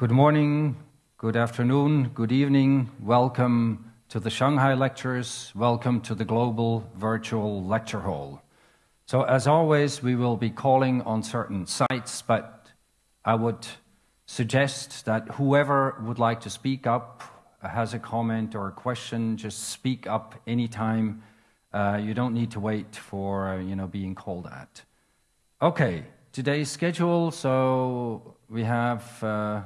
Good morning, good afternoon, good evening. Welcome to the Shanghai Lectures. Welcome to the Global Virtual Lecture Hall. So as always, we will be calling on certain sites, but I would suggest that whoever would like to speak up, has a comment or a question, just speak up anytime. Uh, you don't need to wait for, uh, you know, being called at. Okay, today's schedule. So we have uh,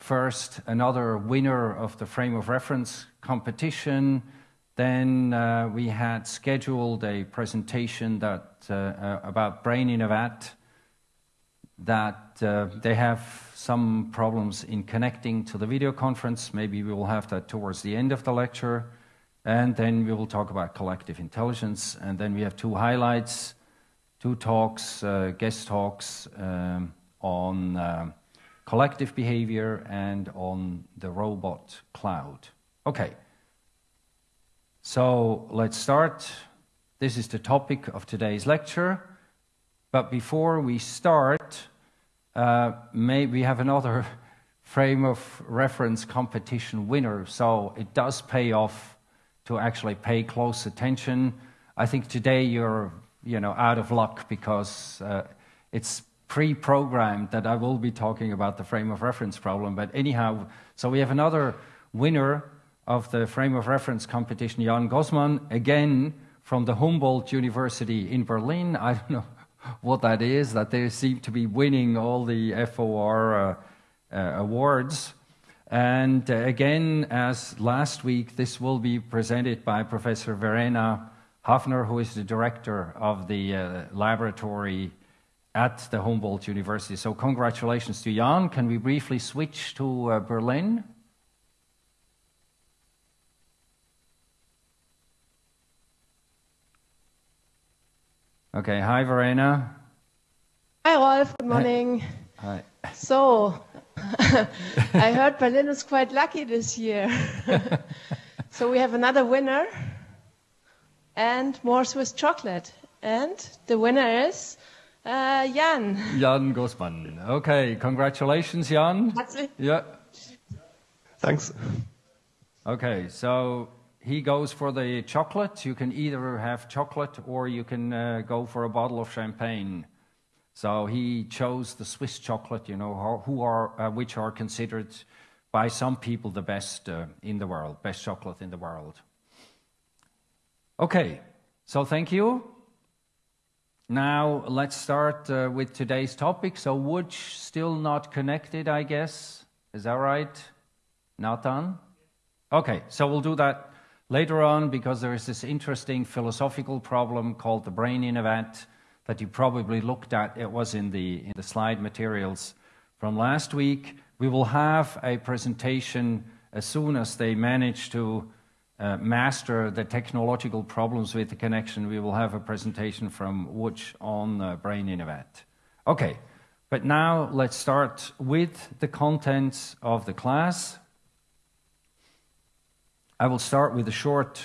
first another winner of the frame of reference competition. Then uh, we had scheduled a presentation that uh, uh, about brain in a vat. That they have some problems in connecting to the video conference. Maybe we will have that towards the end of the lecture. And then we will talk about collective intelligence. And then we have two highlights two talks, uh, guest talks um, on uh, collective behavior and on the robot cloud. Okay, so let's start. This is the topic of today's lecture. But before we start, uh, may we have another frame of reference competition winner. So it does pay off to actually pay close attention. I think today you're you know, out of luck because uh, it's pre-programmed that I will be talking about the frame of reference problem. But anyhow, so we have another winner of the frame of reference competition, Jan Gossmann, again from the Humboldt University in Berlin. I don't know what that is, that they seem to be winning all the FOR uh, uh, awards. And uh, again, as last week, this will be presented by Professor Verena Hafner, who is the director of the uh, laboratory at the Humboldt University. So congratulations to Jan. Can we briefly switch to uh, Berlin? Okay, hi Verena. Hi Rolf, good morning. Hi. So, I heard Berlin is quite lucky this year. so we have another winner and more Swiss chocolate. And the winner is uh, Jan. Jan Gossmann. Okay, congratulations, Jan. Herzlich. Yeah. Thanks. Okay, so he goes for the chocolate. You can either have chocolate or you can uh, go for a bottle of champagne. So he chose the Swiss chocolate, you know, who are, uh, which are considered by some people the best uh, in the world, best chocolate in the world. Okay, so thank you. Now let's start uh, with today's topic. So Woods still not connected, I guess. Is that right? Nathan? Okay, so we'll do that later on because there is this interesting philosophical problem called the brain in a vat that you probably looked at. It was in the, in the slide materials from last week. We will have a presentation as soon as they manage to uh, master the technological problems with the connection, we will have a presentation from Woods on uh, Brain in a Vat. Okay, but now let's start with the contents of the class. I will start with a short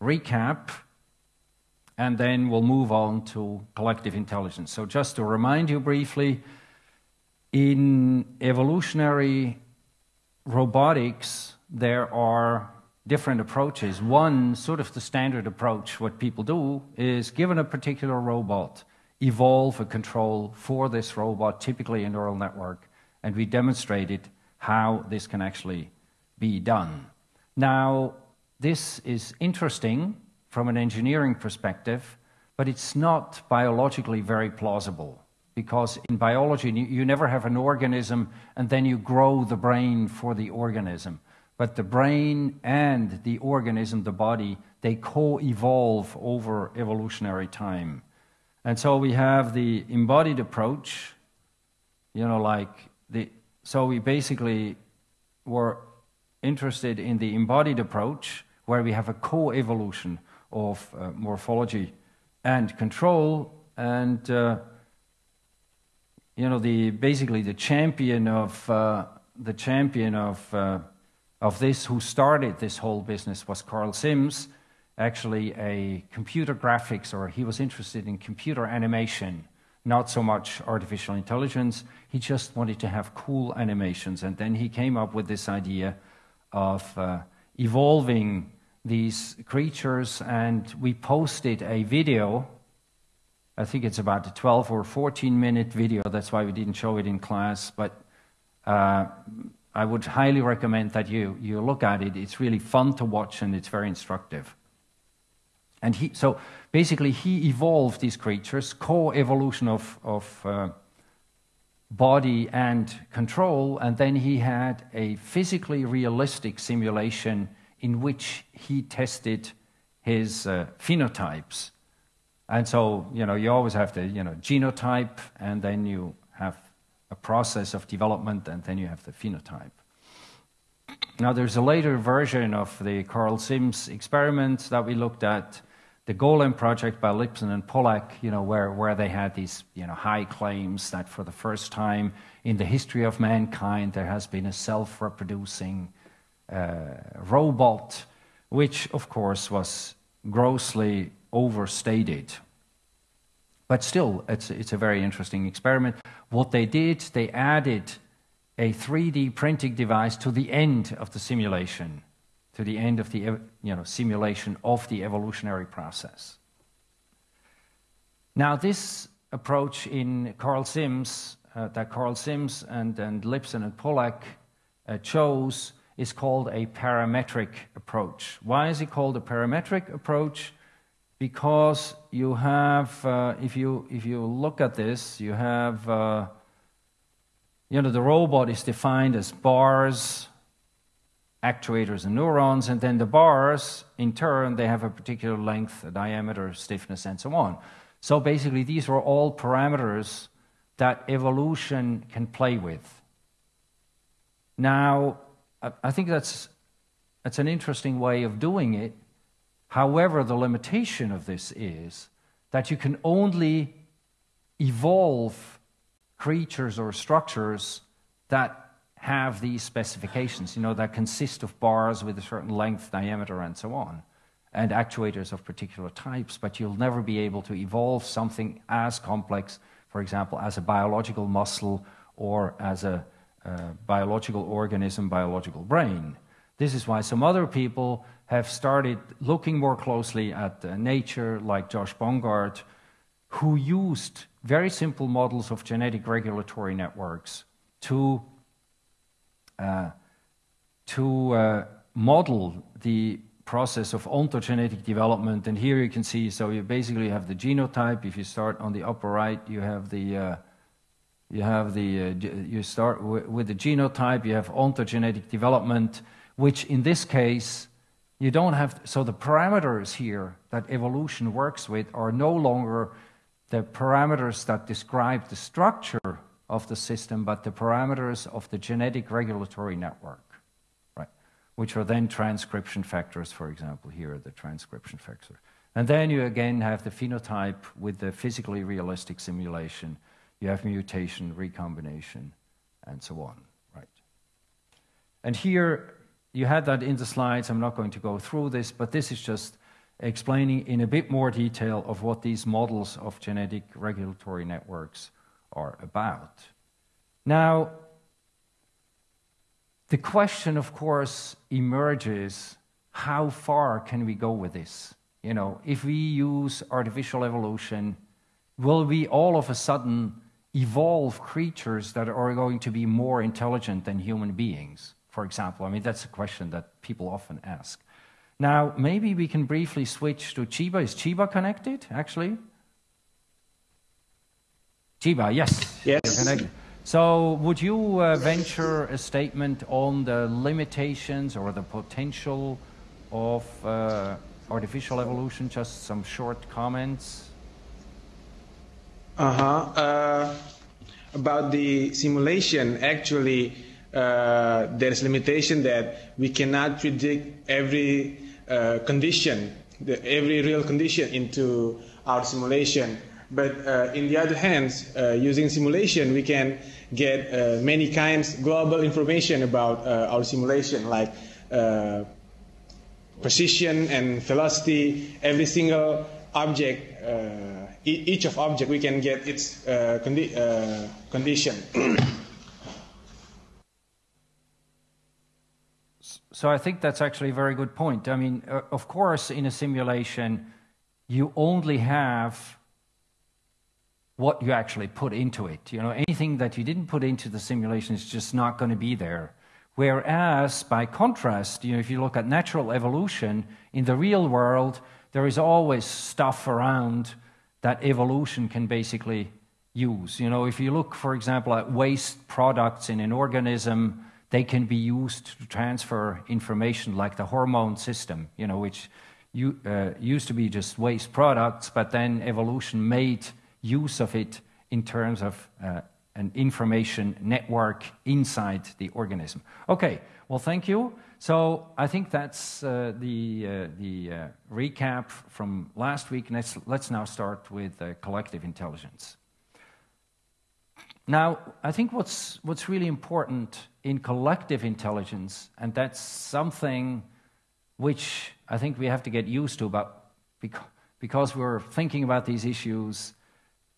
recap and then we'll move on to collective intelligence. So just to remind you briefly, in evolutionary robotics, there are different approaches. One, sort of the standard approach, what people do is given a particular robot, evolve a control for this robot, typically a neural network, and we demonstrated how this can actually be done. Now, this is interesting from an engineering perspective, but it's not biologically very plausible because in biology, you never have an organism and then you grow the brain for the organism. But the brain and the organism, the body, they co-evolve over evolutionary time. And so we have the embodied approach, you know, like the, so we basically were interested in the embodied approach where we have a co-evolution of uh, morphology and control and uh, you know the basically the champion of uh, the champion of uh, of this, who started this whole business, was Karl Sims, actually a computer graphics, or he was interested in computer animation. not so much artificial intelligence. He just wanted to have cool animations. And then he came up with this idea of uh, evolving these creatures. And we posted a video. I think it's about a 12 or 14 minute video. That's why we didn't show it in class. But uh, I would highly recommend that you, you look at it. It's really fun to watch and it's very instructive. And he, so basically, he evolved these creatures, co evolution of, of uh, body and control, and then he had a physically realistic simulation in which he tested his uh, phenotypes. And so, you know, you always have the, you know, genotype, and then you have a process of development, and then you have the phenotype. Now, there's a later version of the Karl Sims experiment that we looked at, the Golem project by Lipson and Pollack, you know, where, where they had these, you know, high claims that for the first time in the history of mankind there has been a self-reproducing uh, robot, which, of course, was grossly overstated. But still, it's, it's a very interesting experiment. What they did, they added a 3D printing device to the end of the simulation to the end of the you know, simulation of the evolutionary process. Now, this approach in Karl Sims, uh, that Karl Sims and, and Lipson and Pollack uh, chose, is called a parametric approach. Why is it called a parametric approach? Because you have, uh, if, you, if you look at this, you have, uh, you know, the robot is defined as bars, actuators and neurons, and then the bars, in turn, they have a particular length, a diameter, stiffness, and so on. So basically, these are all parameters that evolution can play with. Now, I think that's, that's an interesting way of doing it. However, the limitation of this is that you can only evolve creatures or structures that have these specifications, you know, that consist of bars with a certain length, diameter, and so on, and actuators of particular types, but you'll never be able to evolve something as complex, for example, as a biological muscle or as a uh, biological organism, biological brain. This is why some other people have started looking more closely at uh, nature, like Josh Bongard, who used very simple models of genetic regulatory networks to uh, to uh, model the process of ontogenetic development. And here you can see, so you basically have the genotype. If you start on the upper right, you have the uh, you have the uh, you start with the genotype. You have ontogenetic development, which in this case you don't have. So the parameters here that evolution works with are no longer the parameters that describe the structure of the system, but the parameters of the genetic regulatory network, right? Which are then transcription factors, for example, here are the transcription factors. And then you again have the phenotype with the physically realistic simulation. You have mutation, recombination, and so on, right? And here you had that in the slides. I'm not going to go through this, but this is just explaining in a bit more detail of what these models of genetic regulatory networks are about. Now, the question, of course, emerges how far can we go with this? You know, if we use artificial evolution, will we all of a sudden evolve creatures that are going to be more intelligent than human beings, for example? I mean, that's a question that people often ask. Now, maybe we can briefly switch to Chiba. Is Chiba connected, actually? Chiba, yes. Yes. So, would you uh, venture a statement on the limitations or the potential of uh, artificial evolution? Just some short comments. Uh-huh. Uh, about the simulation, actually, uh, there's limitation that we cannot predict every uh, condition, the, every real condition into our simulation. But uh, in the other hand, uh, using simulation, we can get uh, many kinds global information about our simulation, like precision and velocity. Every single object uh, each of object, we can get its condi condition. so I think that's actually a very good point. I mean, uh, of course, in a simulation, you only have what you actually put into it. You know, anything that you didn't put into the simulation is just not going to be there. Whereas, by contrast, you know, if you look at natural evolution, in the real world, there is always stuff around that evolution can basically use. You know, if you look, for example, at waste products in an organism, they can be used to transfer information like the hormone system, you know, which you, uh, used to be just waste products, but then evolution made use of it in terms of uh, an information network inside the organism. Okay, well, thank you. So I think that's uh, the, uh, the uh, recap from last week. Let's, let's now start with uh, collective intelligence. Now, I think what's, what's really important in collective intelligence, and that's something which I think we have to get used to, but because we're thinking about these issues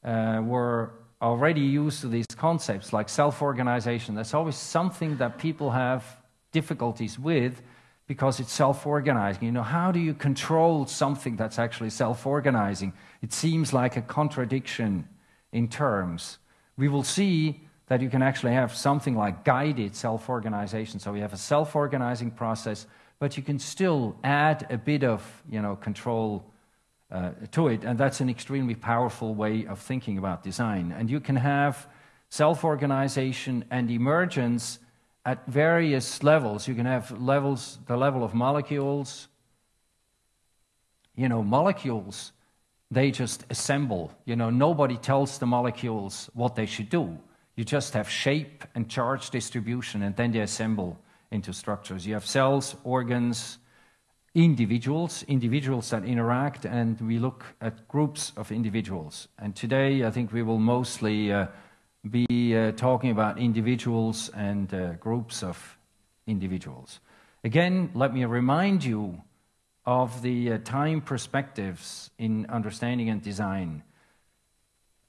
uh, were already used to these concepts like self organization. That's always something that people have difficulties with because it's self organizing. You know, how do you control something that's actually self organizing? It seems like a contradiction in terms. We will see that you can actually have something like guided self organization. So we have a self organizing process, but you can still add a bit of you know, control uh, to it. And that's an extremely powerful way of thinking about design. And you can have self organization and emergence at various levels. You can have levels, the level of molecules. You know, molecules, they just assemble. You know, nobody tells the molecules what they should do. You just have shape and charge distribution, and then they assemble into structures. You have cells, organs, individuals, individuals that interact, and we look at groups of individuals. And today, I think we will mostly uh, be uh, talking about individuals and uh, groups of individuals. Again, let me remind you of the uh, time perspectives in understanding and design.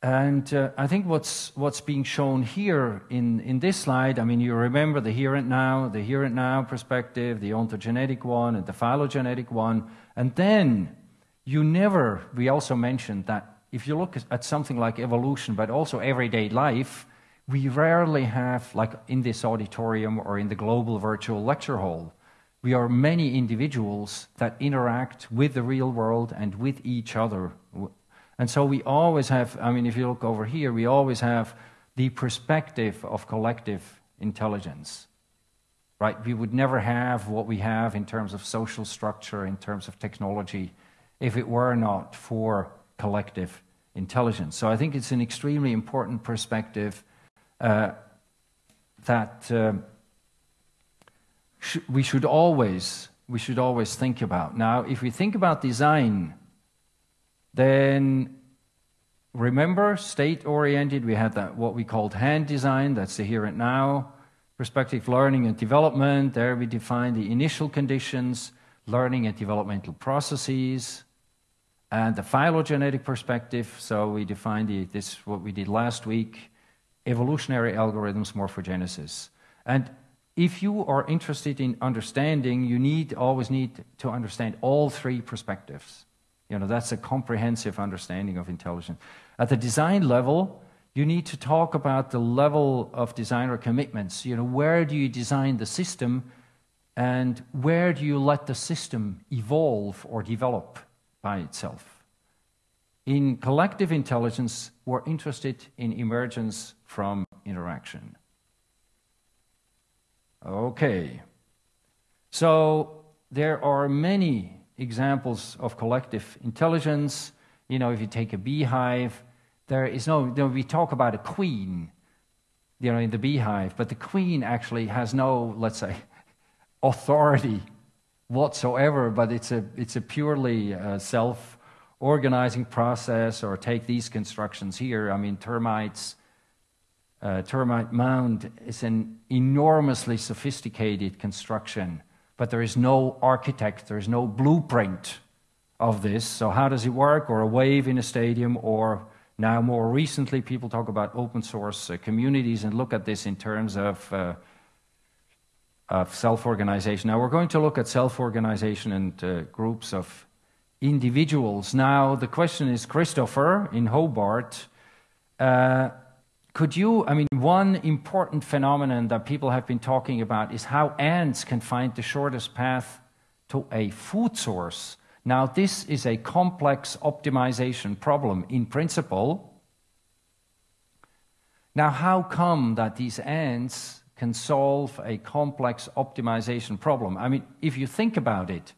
And uh, I think what's, what's being shown here in, in this slide, I mean, you remember the here and now, the here and now perspective, the ontogenetic one, and the phylogenetic one. And then you never, we also mentioned that if you look at something like evolution, but also everyday life, we rarely have, like in this auditorium or in the global virtual lecture hall, we are many individuals that interact with the real world and with each other and so we always have, I mean, if you look over here, we always have the perspective of collective intelligence. Right? We would never have what we have in terms of social structure, in terms of technology, if it were not for collective intelligence. So I think it's an extremely important perspective uh, that uh, sh we should always we should always think about. Now, if we think about design then remember, state oriented, we had that what we called hand design, that's the here and now. Perspective learning and development, there we define the initial conditions, learning and developmental processes, and the phylogenetic perspective. So we define the, this what we did last week, evolutionary algorithms, morphogenesis. And if you are interested in understanding, you need always need to understand all three perspectives. You know, that's a comprehensive understanding of intelligence. At the design level, you need to talk about the level of designer commitments. You know, where do you design the system and where do you let the system evolve or develop by itself? In collective intelligence, we're interested in emergence from interaction. Okay. So there are many examples of collective intelligence. You know, if you take a beehive, there is no, you know, we talk about a queen, you know, in the beehive, but the queen actually has no, let's say, authority whatsoever, but it's a, it's a purely uh, self organizing process, or take these constructions here. I mean, termites. Uh, termite mound is an enormously sophisticated construction but there is no architect, there is no blueprint of this. So, how does it work? Or a wave in a stadium, or now more recently, people talk about open source uh, communities and look at this in terms of, uh, of self organization. Now, we're going to look at self organization and uh, groups of individuals. Now, the question is Christopher in Hobart. Could you, I mean, one important phenomenon that people have been talking about is how ants can find the shortest path to a food source. Now, this is a complex optimization problem in principle. Now, how come that these ants can solve a complex optimization problem? I mean, if you think about it,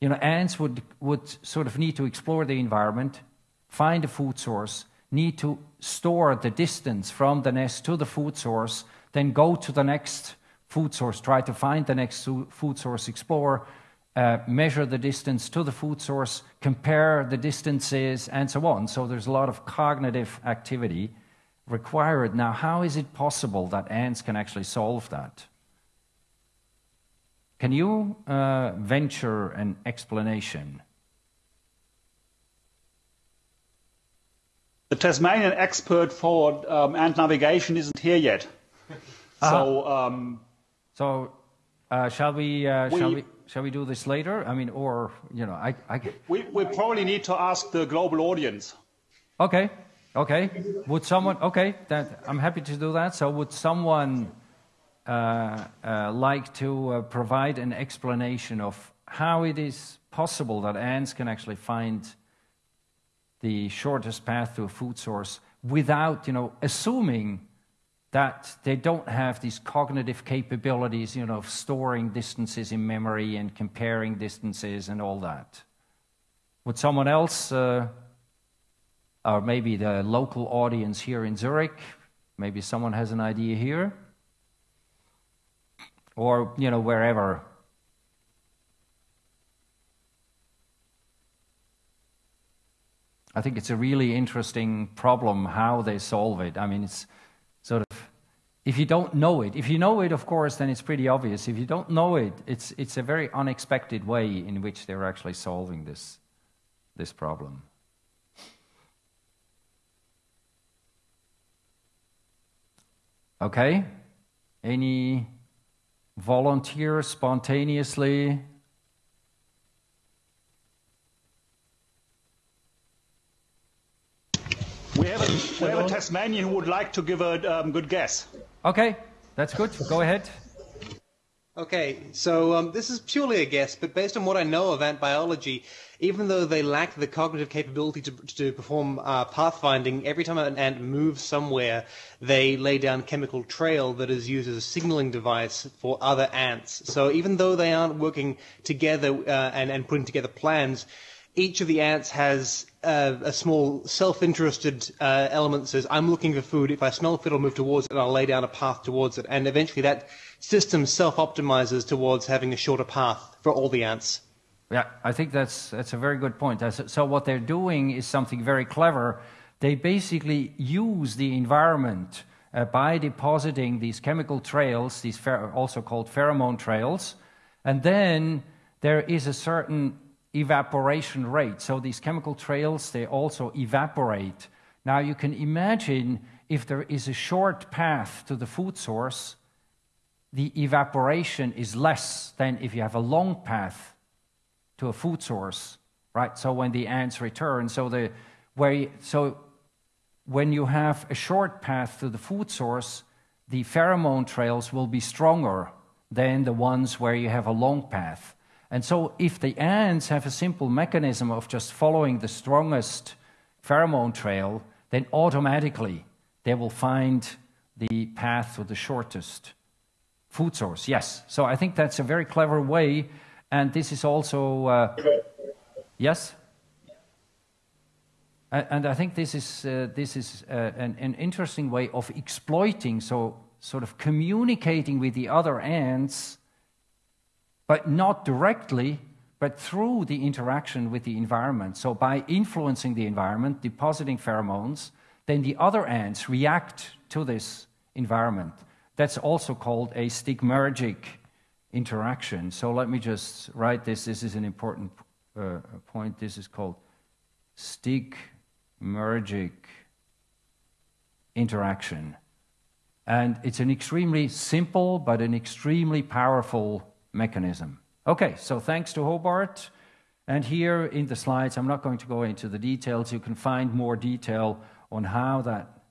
you know, ants would, would sort of need to explore the environment, find a food source, need to store the distance from the nest to the food source, then go to the next food source, try to find the next food source, explore, uh, measure the distance to the food source, compare the distances, and so on. So there's a lot of cognitive activity required. Now, how is it possible that ants can actually solve that? Can you uh, venture an explanation? The Tasmanian expert for um, ant navigation isn't here yet. Uh-huh. So, um, so uh, shall we? Uh, we, shall we? shall we do this later? I mean, or you know, I, I... We we probably need to ask the global audience. Okay, okay. Would someone? Okay, that I'm happy to do that. So, would someone uh, uh, like to uh, provide an explanation of how it is possible that ants can actually find the shortest path to a food source without, you know, assuming that they don't have these cognitive capabilities, you know, of storing distances in memory and comparing distances and all that. Would someone else, uh, or maybe the local audience here in Zurich, maybe someone has an idea here? Or, you know, wherever. I think it's a really interesting problem how they solve it. I mean, it's sort of if you don't know it if you know it of course then it's pretty obvious. If you don't know it it's it's a very unexpected way in which they're actually solving this this problem. Okay? Any volunteers spontaneously We have a, we have a Tasmanian who would like to give a um, good guess. Okay, that's good. Go ahead. Okay, so um, this is purely a guess, but based on what I know of ant biology, even though they lack the cognitive capability to, to perform uh, pathfinding, every time an ant moves somewhere, they lay down chemical trail that is used as a signaling device for other ants. So even though they aren't working together uh, and, and putting together plans, each of the ants has uh, a small self-interested uh, element that says, I'm looking for food. If I smell food, I'll move towards it and I'll lay down a path towards it. And eventually that system self-optimizes towards having a shorter path for all the ants. Yeah, I think that's, that's a very good point. So what they're doing is something very clever. They basically use the environment uh, by depositing these chemical trails, these also called pheromone trails, and then there is a certain evaporation rate. So these chemical trails, they also evaporate. Now you can imagine if there is a short path to the food source, the evaporation is less than if you have a long path to a food source, right? So when the ants return, so the where so when you have a short path to the food source, the pheromone trails will be stronger than the ones where you have a long path. And so, if the ants have a simple mechanism of just following the strongest pheromone trail, then automatically they will find the path to the shortest food source. Yes. So, I think that's a very clever way. And this is also. Uh, yes? And I think this is, uh, this is uh, an, an interesting way of exploiting, so sort of communicating with the other ants but not directly, but through the interaction with the environment. So, by influencing the environment, depositing pheromones, then the other ants react to this environment. That's also called a stigmergic interaction. So, let me just write this. This is an important uh, point. This is called stigmergic interaction. And it's an extremely simple but an extremely powerful mechanism. Okay, so thanks to Hobart. And here in the slides, I'm not going to go into the details. You can find more detail on how that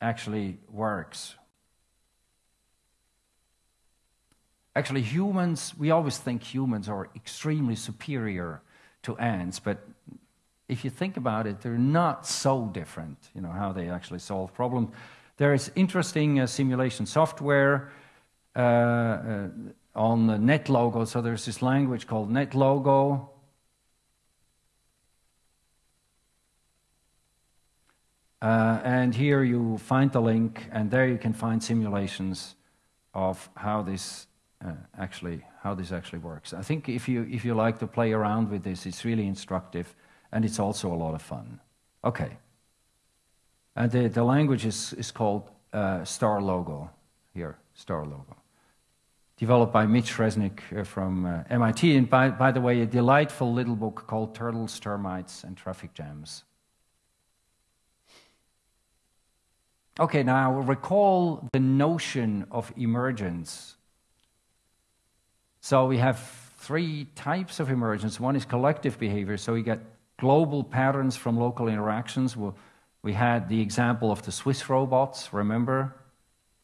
actually works. Actually, humans, we always think humans are extremely superior to ants, but if you think about it, they're not so different, you know, how they actually solve problems. There is interesting uh, simulation software uh, uh, on NetLogo. So there's this language called NetLogo. Uh, and here you find the link, and there you can find simulations of how this uh, actually how this actually works. I think if you if you like to play around with this, it's really instructive, and it's also a lot of fun. Okay. And the, the language is, is called uh, StarLogo here, StarLogo. Developed by Mitch Resnick uh, from uh, MIT, and by, by the way, a delightful little book called Turtles, Termites, and Traffic Jams. Okay, now recall the notion of emergence. So we have three types of emergence. One is collective behavior, so we get global patterns from local interactions. We had the example of the Swiss robots, remember?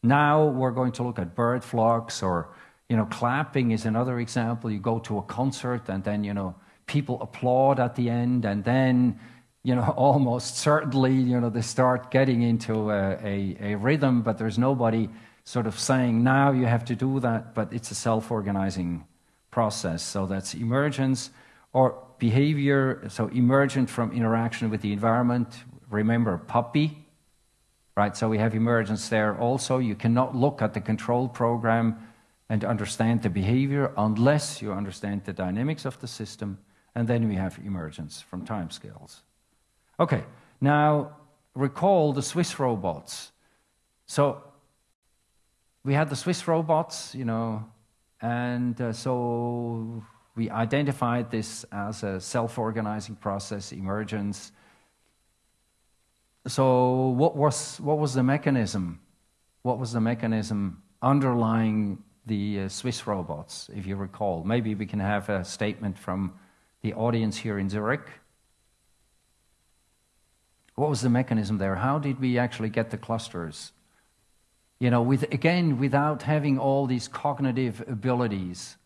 Now we're going to look at bird flocks or, you know, clapping is another example. You go to a concert and then, you know, people applaud at the end and then, you know, almost certainly, you know, they start getting into a, a, a rhythm, but there's nobody sort of saying, now you have to do that, but it's a self organizing process. So that's emergence or behavior, so emergent from interaction with the environment, remember puppy, right? So we have emergence there also. You cannot look at the control program and understand the behavior unless you understand the dynamics of the system. And then we have emergence from timescales. Okay, now recall the Swiss robots. So we had the Swiss robots, you know, and uh, so we identified this as a self organizing process, emergence. So, what was, what was the mechanism? What was the mechanism underlying the uh, Swiss robots, if you recall? Maybe we can have a statement from the audience here in Zurich. What was the mechanism there? How did we actually get the clusters? You know, with, again, without having all these cognitive abilities,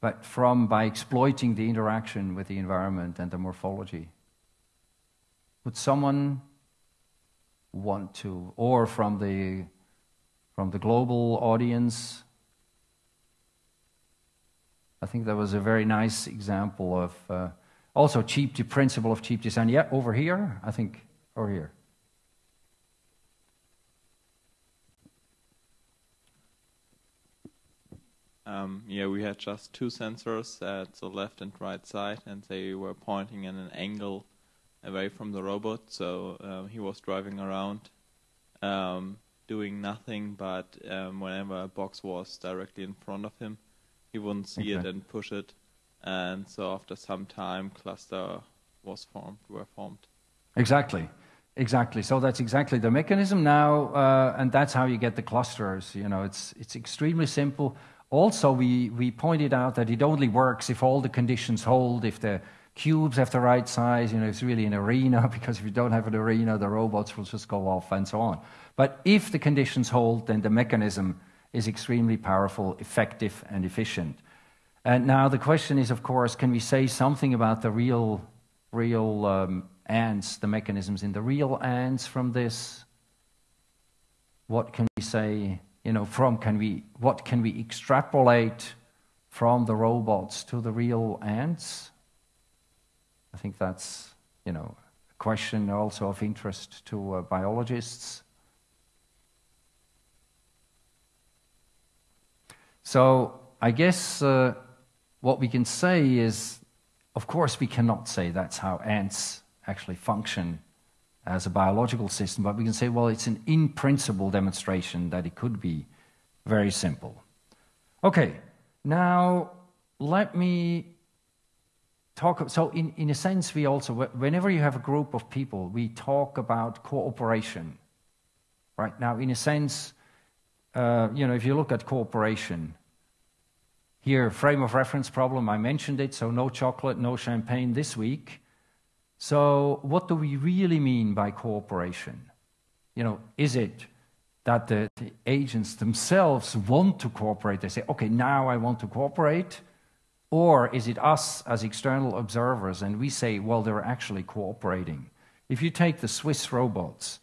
but from by exploiting the interaction with the environment and the morphology. Would someone want to, or from the, from the global audience? I think that was a very nice example of uh, also cheap, the principle of cheap design. Yeah, over here, I think, over here. Um, yeah, we had just two sensors at the left and right side, and they were pointing in an angle away from the robot. So um, he was driving around, um, doing nothing, but um, whenever a box was directly in front of him, he wouldn't see okay. it and push it. And so after some time, cluster was formed, were formed. Exactly. Exactly. So that's exactly the mechanism now, uh, and that's how you get the clusters. You know, it's it's extremely simple. Also, we we pointed out that it only works if all the conditions hold. If the cubes have the right size. You know, it's really an arena because if you don't have an arena, the robots will just go off and so on. But if the conditions hold, then the mechanism is extremely powerful, effective, and efficient. And now the question is, of course, can we say something about the real, real um, ants, the mechanisms in the real ants from this? What can we say? You know, from can we what can we extrapolate from the robots to the real ants? I think that's, you know, a question also of interest to uh, biologists. So I guess uh, what we can say is, of course, we cannot say that's how ants actually function as a biological system, but we can say, well, it's an in principle demonstration that it could be very simple. Okay, now let me talk. So, in, in a sense, we also, whenever you have a group of people, we talk about cooperation. Right now, in a sense, uh, you know, if you look at cooperation, here, frame of reference problem, I mentioned it, so no chocolate, no champagne this week. So, what do we really mean by cooperation? You know, is it that the, the agents themselves want to cooperate? They say, okay, now I want to cooperate. Or is it us as external observers and we say, well, they're actually cooperating? If you take the Swiss robots,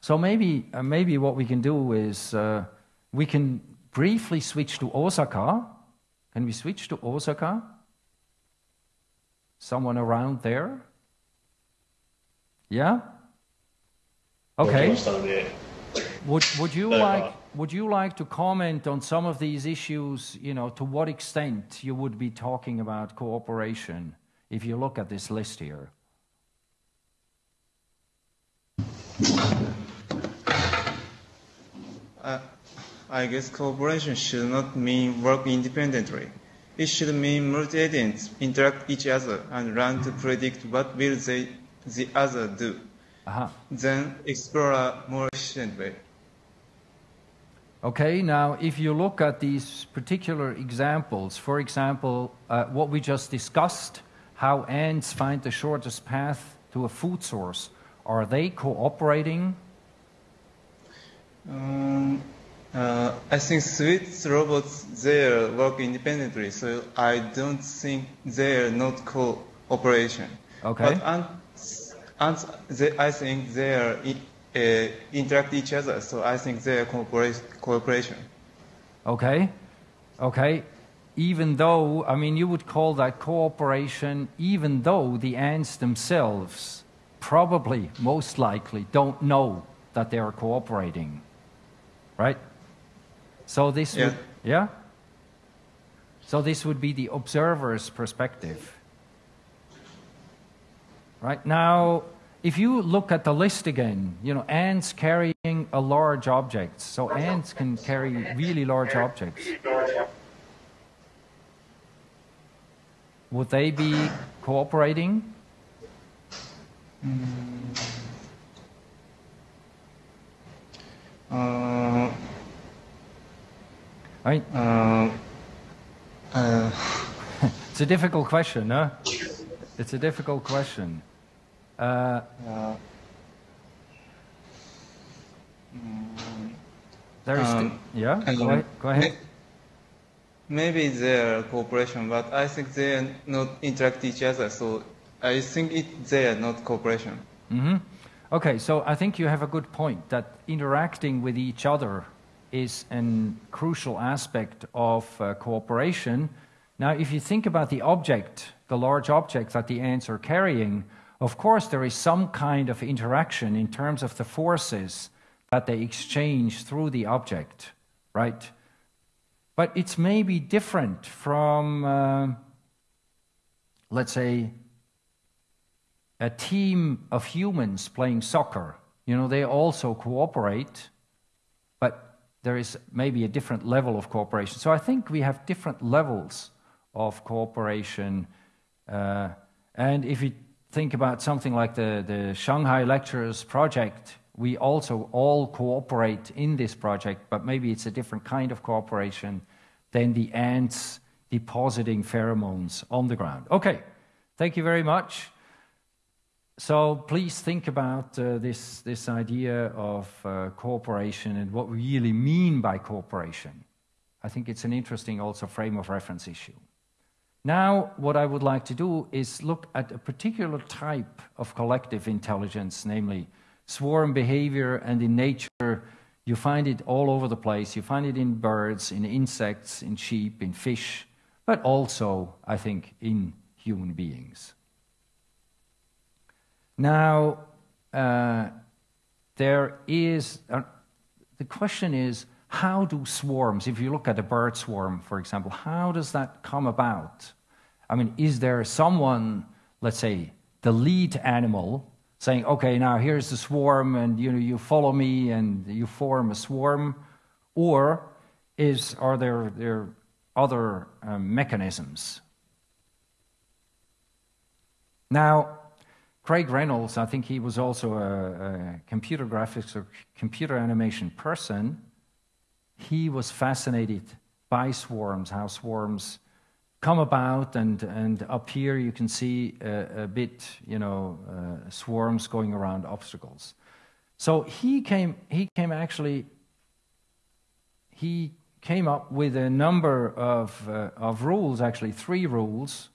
so maybe, uh, maybe what we can do is uh, we can briefly switch to Osaka. Can we switch to Osaka? Someone around there? Yeah? Okay. Would, would, you like, would you like to comment on some of these issues, you know, to what extent you would be talking about cooperation if you look at this list here? Uh, I guess cooperation should not mean work independently. It should mean multi-agents interact each other and learn to predict what will they, the other do. Uh-huh. Then explore more efficiently. Okay, now if you look at these particular examples, for example, uh, what we just discussed, how ants find the shortest path to a food source, are they cooperating? Um, uh, I think Swiss robots there work independently, so I don't think they're not cooperation. Okay. But and they, I think they are Uh, interact each other, so I think they are cooperation. Okay, okay. Even though, I mean, you would call that cooperation, even though the ants themselves probably, most likely, don't know that they are cooperating, right? So this yeah. would, yeah. So this would be the observer's perspective. Right now, if you look at the list again, you know, ants carrying a large object. So ants can carry really large objects. Would they be cooperating? Uh, right. Uh, uh. it's a difficult question, huh? It's a difficult question. Uh, there is um, yeah. Go ahead. Go ahead. Maybe they're cooperation, but I think they are not interact each other. So I think it, they are not cooperation. Mm-hmm. Okay, so I think you have a good point that interacting with each other is a crucial aspect of uh, cooperation. Now, if you think about the object, the large object that the ants are carrying, of course, there is some kind of interaction in terms of the forces that they exchange through the object, right? But it's maybe different from, uh, let's say, a team of humans playing soccer. You know, they also cooperate, but there is maybe a different level of cooperation. So I think we have different levels of cooperation. Uh, and if you think about something like the, the Shanghai Lectures project, we also all cooperate in this project, but maybe it's a different kind of cooperation than the ants depositing pheromones on the ground. Okay, thank you very much. So please think about uh, this, this idea of uh, cooperation and what we really mean by cooperation. I think it's an interesting also frame of reference issue. Now, what I would like to do is look at a particular type of collective intelligence, namely swarm behavior, and in nature, you find it all over the place. You find it in birds, in insects, in sheep, in fish, but also, I think, in human beings. Now, uh, there is, uh, the question is, how do swarms, if you look at a bird swarm, for example, how does that come about? I mean, is there someone, let's say, the lead animal, saying, okay, now here's the swarm, and you know, you follow me and you form a swarm? Or is, are there, there other um, mechanisms Now, Craig Reynolds, I think he was also a, a computer graphics or computer animation person. He was fascinated by swarms, how swarms come about, and, and up here you can see a, a bit, you know, uh, swarms going around obstacles. So he came, he came actually, he came up with a number of, uh, of rules, actually three rules,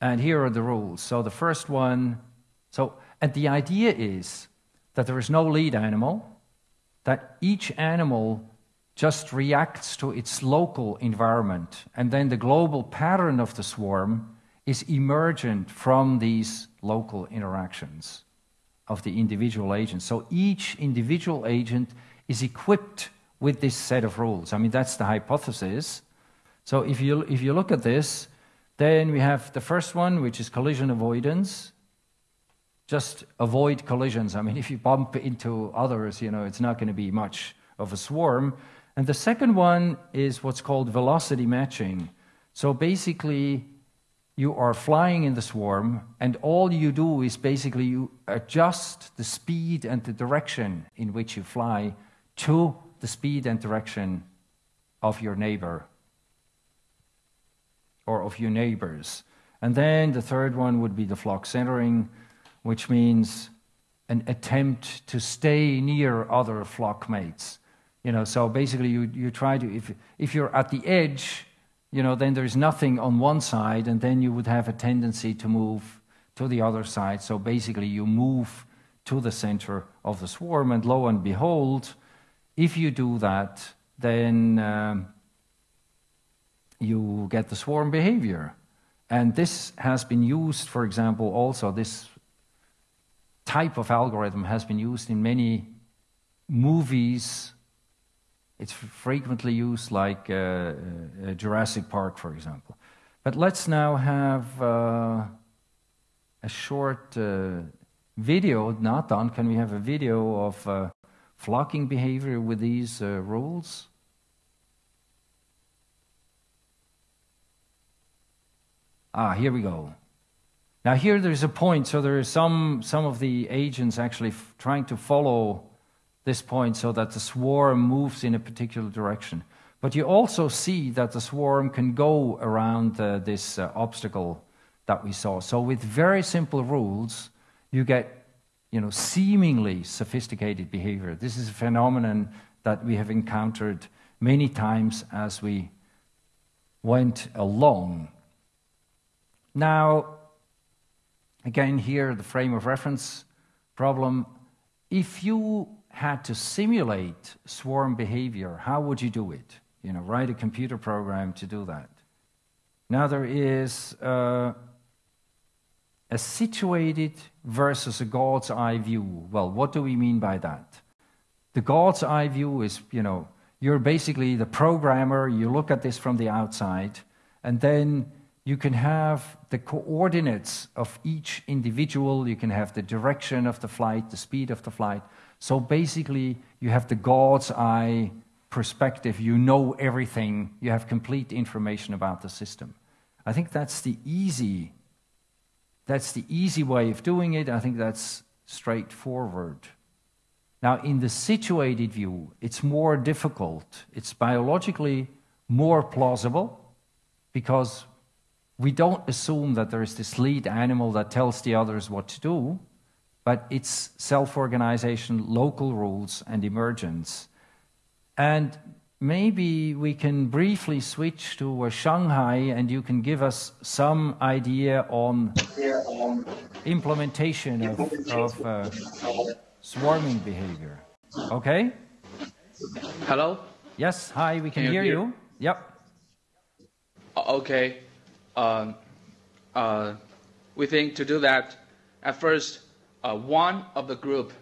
and here are the rules. So the first one, so, and the idea is that there is no lead animal, that each animal just reacts to its local environment, and then the global pattern of the swarm is emergent from these local interactions of the individual agents. So each individual agent is equipped with this set of rules. I mean, that's the hypothesis. So if you, if you look at this, then we have the first one, which is collision avoidance. Just avoid collisions. I mean, if you bump into others, you know, it's not going to be much of a swarm. And the second one is what's called velocity matching. So basically, you are flying in the swarm, and all you do is basically you adjust the speed and the direction in which you fly to the speed and direction of your neighbor or of your neighbors. And then the third one would be the flock centering, which means an attempt to stay near other flock mates. You know, so basically you, you try to, if, if you're at the edge, you know, then there's nothing on one side, and then you would have a tendency to move to the other side. So basically you move to the center of the swarm, and lo and behold, if you do that, then um, you get the swarm behavior. And this has been used, for example, also, this type of algorithm has been used in many movies. It's frequently used, like uh, uh, Jurassic Park, for example. But let's now have uh, a short uh, video. Nathan, can we have a video of uh, flocking behavior with these uh, rules? Ah, here we go. Now here there's a point, so there is some, some of the agents actually trying to follow this point so that the swarm moves in a particular direction. But you also see that the swarm can go around uh, this uh, obstacle that we saw. So with very simple rules, you get you know, seemingly sophisticated behavior. This is a phenomenon that we have encountered many times as we went along now, again, here, the frame of reference problem. If you had to simulate swarm behavior, how would you do it? You know, write a computer program to do that. Now, there is uh, a situated versus a God's eye view. Well, what do we mean by that? The God's eye view is, you know, you're basically the programmer, you look at this from the outside, and then you can have the coordinates of each individual, you can have the direction of the flight, the speed of the flight. So basically, you have the God's eye perspective. You know everything, you have complete information about the system. I think that's the easy that's the easy way of doing it. I think that's straightforward. Now, in the situated view, it's more difficult. It's biologically more plausible because we don't assume that there is this lead animal that tells the others what to do, but it's self organization, local rules, and emergence. And maybe we can briefly switch to uh, Shanghai and you can give us some idea on implementation of, of uh, swarming behavior. Okay? Hello? Yes, hi, we can, can hear, hear you. Yep. Okay uh, uh, we think to do that, at first, uh, one of the group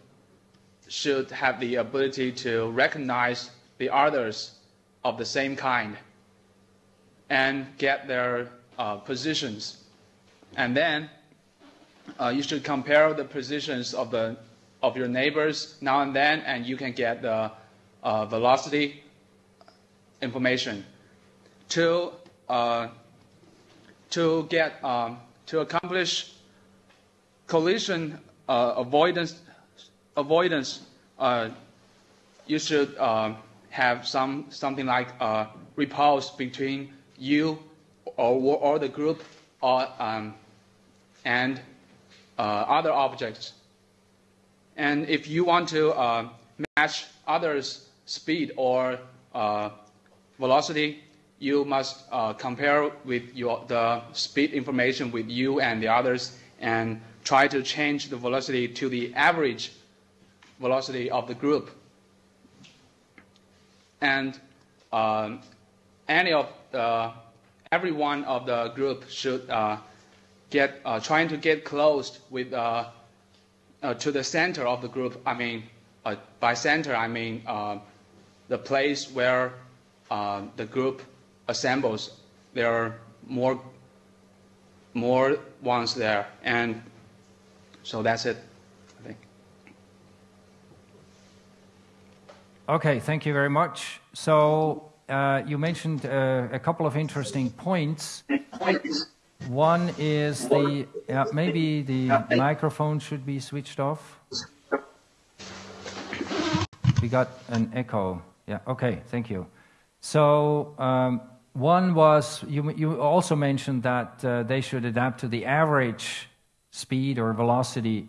should have the ability to recognize the others of the same kind and get their uh, positions. And then uh, you should compare the positions of, the, of your neighbors now and then, and you can get the uh, velocity information. To to get um, to accomplish collision uh, avoidance, avoidance uh, you should uh, have some something like a repulse between you or, or the group or, um, and uh, other objects. And if you want to uh, match others' speed or uh, velocity, you must uh, compare with your, the speed information with you and the others and try to change the velocity to the average velocity of the group. And um, any of the, every one of the group should uh, get uh, trying to get close with uh, uh to the center of the group. I mean, uh, by center I mean uh, the place where the group assembles. There are more more ones there, and so that's it. I think. Okay, thank you very much. So uh, you mentioned uh, a couple of interesting points. One is the uh, maybe the microphone should be switched off. We got an echo. Yeah. Okay. Thank you. So um, one was you. You also mentioned that uh, they should adapt to the average speed or velocity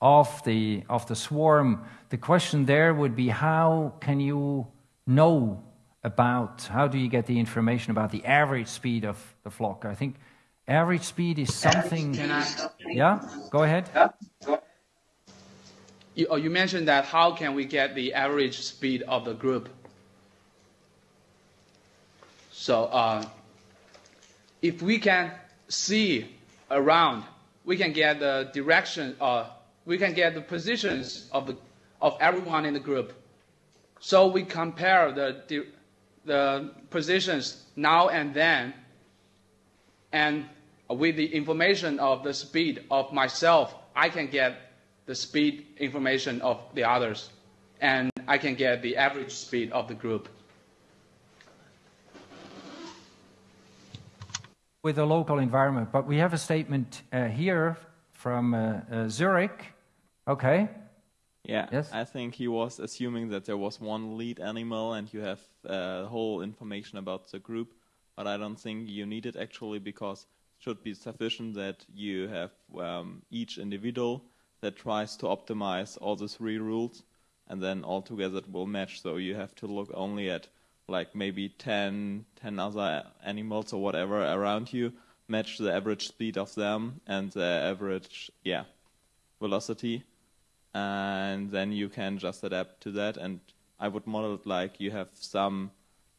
of the of the swarm. The question there would be how can you know about how do you get the information about the average speed of the flock? I think average speed is something. Yeah, go ahead. You, oh, you mentioned that how can we get the average speed of the group? So uh, if we can see around, we can get the direction, uh, we can get the positions of, the, of everyone in the group. So we compare the, the positions now and then, and with the information of the speed of myself, I can get the speed information of the others, and I can get the average speed of the group. With the local environment, but we have a statement uh, here from uh, uh, Zurich. Okay. Yeah, yes? I think he was assuming that there was one lead animal and you have uh, whole information about the group, but I don't think you need it actually because it should be sufficient that you have um, each individual that tries to optimize all the three rules and then all together it will match. So you have to look only at like maybe 10, 10 other animals or whatever around you, match the average speed of them and the average, yeah, velocity and then you can just adapt to that. And I would model it like you have some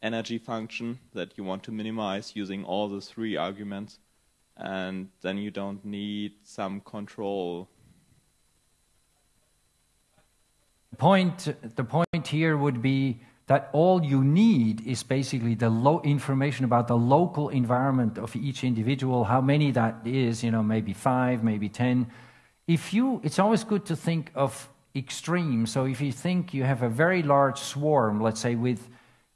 energy function that you want to minimize using all the three arguments, and then you don't need some control. Point, the point here would be that all you need is basically the low information about the local environment of each individual, how many that is, you know, maybe five, maybe ten, if you, it's always good to think of extremes. So if you think you have a very large swarm, let's say with,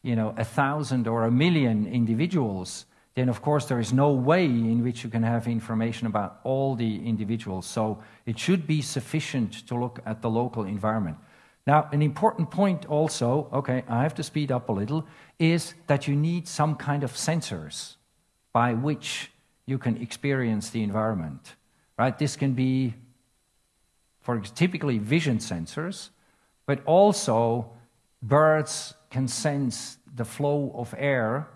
you know, a thousand or a million individuals, then of course there is no way in which you can have information about all the individuals. So it should be sufficient to look at the local environment. Now, an important point also, okay, I have to speed up a little, is that you need some kind of sensors by which you can experience the environment. Right? This can be for typically vision sensors, but also birds can sense the flow of air,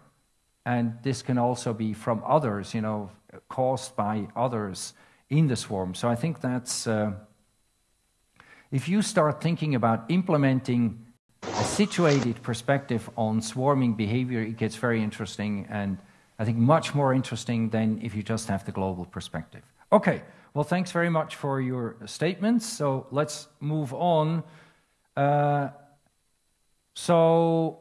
and this can also be from others, you know, caused by others in the swarm. So I think that's, uh, if you start thinking about implementing a situated perspective on swarming behavior, it gets very interesting and I think much more interesting than if you just have the global perspective. Okay. Well, thanks very much for your statements. So let's move on. Uh, so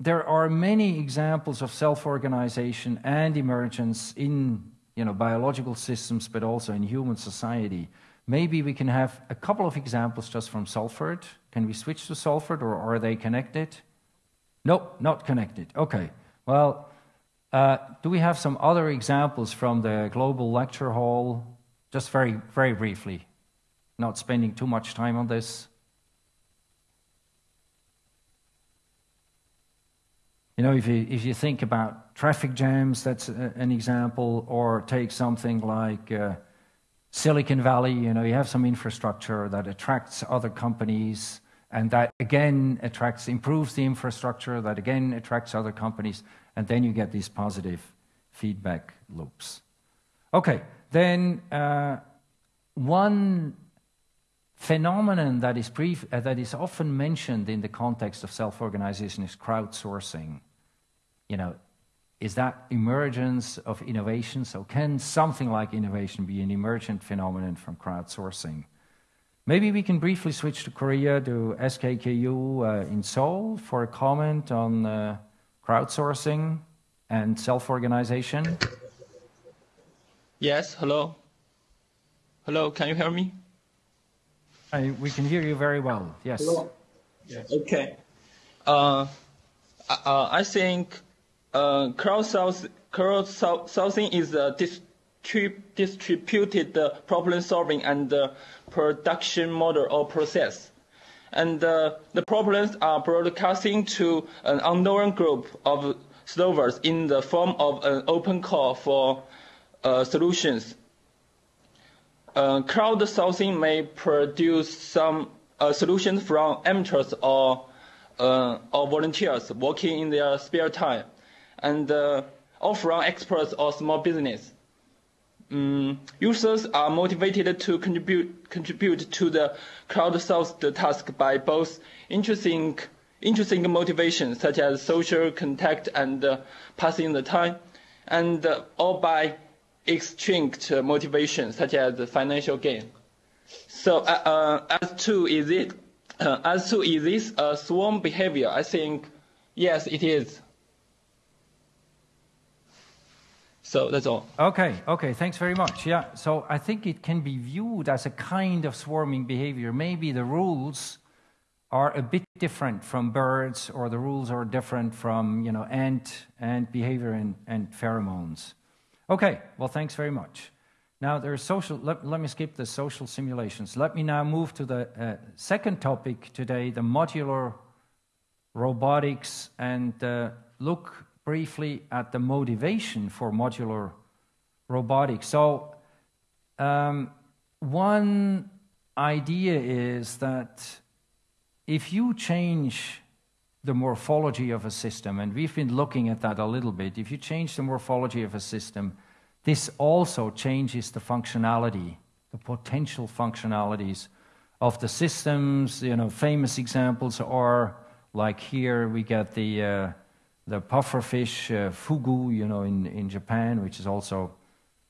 there are many examples of self-organization and emergence in you know, biological systems, but also in human society. Maybe we can have a couple of examples just from Salford. Can we switch to Salford, or are they connected? Nope, not connected. Okay. Well, Uh, do we have some other examples from the global lecture hall? Just very, very briefly, not spending too much time on this. You know, if you, if you think about traffic jams, that's an example, or take something like uh, Silicon Valley, you know, you have some infrastructure that attracts other companies, and that again attracts, improves the infrastructure, that again attracts other companies, and then you get these positive feedback loops. Okay, then uh, one phenomenon that is, uh, that is often mentioned in the context of self-organization is crowdsourcing. You know, is that emergence of innovation? So can something like innovation be an emergent phenomenon from crowdsourcing? Maybe we can briefly switch to Korea to SKKU uh, in Seoul for a comment on uh, crowdsourcing and self-organization. Yes, hello. Hello, can you hear me? I, we can hear you very well. Yes. Hello. Yes. Okay. Uh, uh, I think uh, crowdsourcing is a distrib distributed problem solving and production model or process. And uh, the problems are broadcasting to an unknown group of solvers in the form of an open call for uh, solutions uh, crowdsourcing may produce some uh, solutions from amateurs or, uh, or volunteers working in their spare time, and uh, or experts or small business. Um, users are motivated to contribute, contribute to the crowdsourced task by both interesting, interesting motivations such as social contact and uh, passing the time, and uh, by extrinsic motivation, such as financial gain. So uh, uh, as to is it uh, as to is this a swarm behavior? I think yes, it is. So that's all. Okay, okay, thanks very much. Yeah, so I think it can be viewed as a kind of swarming behavior. Maybe the rules are a bit different from birds, or the rules are different from you know ant ant behavior and, and pheromones. Okay, well, thanks very much. Now, there's social, let, let me skip the social simulations. Let me now move to the uh, second topic today, the modular robotics, and uh, look briefly at the motivation for modular robotics. So, um, one idea is that if you change the morphology of a system, and we've been looking at that a little bit. If you change the morphology of a system, this also changes the functionality, the potential functionalities of the systems. You know, famous examples are like here we get the uh, the pufferfish uh, fugu, you know, in, in Japan, which is also,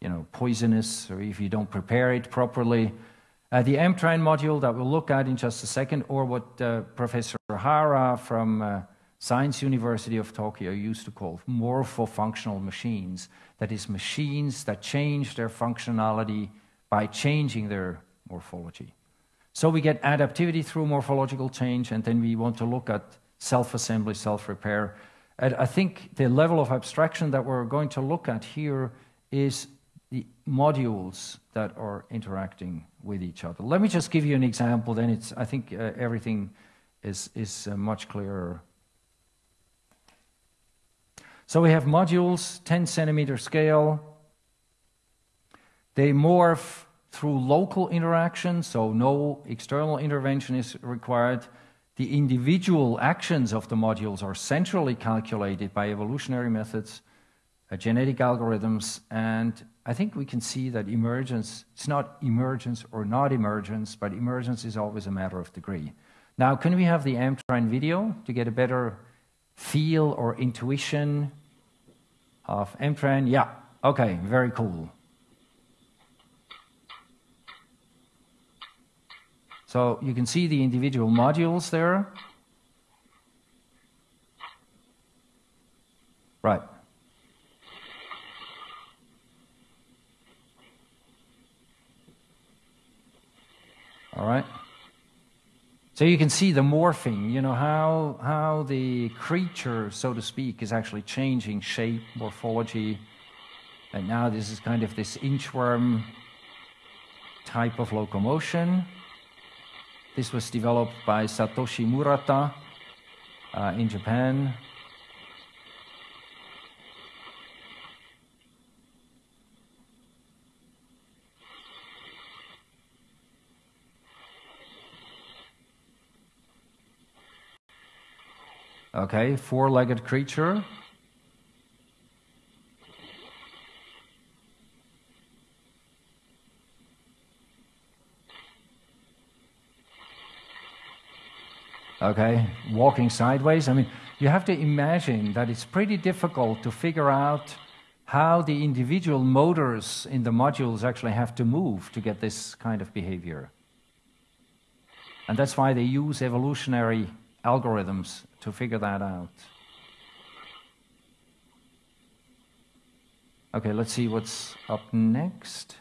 you know, poisonous, or if you don't prepare it properly. Uh, the M-Tran module that we'll look at in just a second, or what uh, Professor Hara from uh, Science University of Tokyo used to call morpho-functional machines. That is, machines that change their functionality by changing their morphology. So we get adaptivity through morphological change, and then we want to look at self-assembly, self-repair. I think the level of abstraction that we're going to look at here is the modules that are interacting with each other. Let me just give you an example, then it's, I think uh, everything is, is uh, much clearer. So we have modules, 10 centimeter scale. They morph through local interaction, so no external intervention is required. The individual actions of the modules are centrally calculated by evolutionary methods, uh, genetic algorithms, and I think we can see that emergence, it's not emergence or not emergence, but emergence is always a matter of degree. Now, can we have the M-Tran video to get a better feel or intuition of M-Tran? Yeah, okay, very cool. So you can see the individual modules there. Right. All right. So you can see the morphing, you know, how, how the creature, so to speak, is actually changing shape, morphology. And now this is kind of this inchworm type of locomotion. This was developed by Satoshi Murata uh, in Japan. Okay, four legged creature. Okay, walking sideways. I mean, you have to imagine that it's pretty difficult to figure out how the individual motors in the modules actually have to move to get this kind of behavior. And that's why they use evolutionary algorithms to figure that out. Okay, let's see what's up next.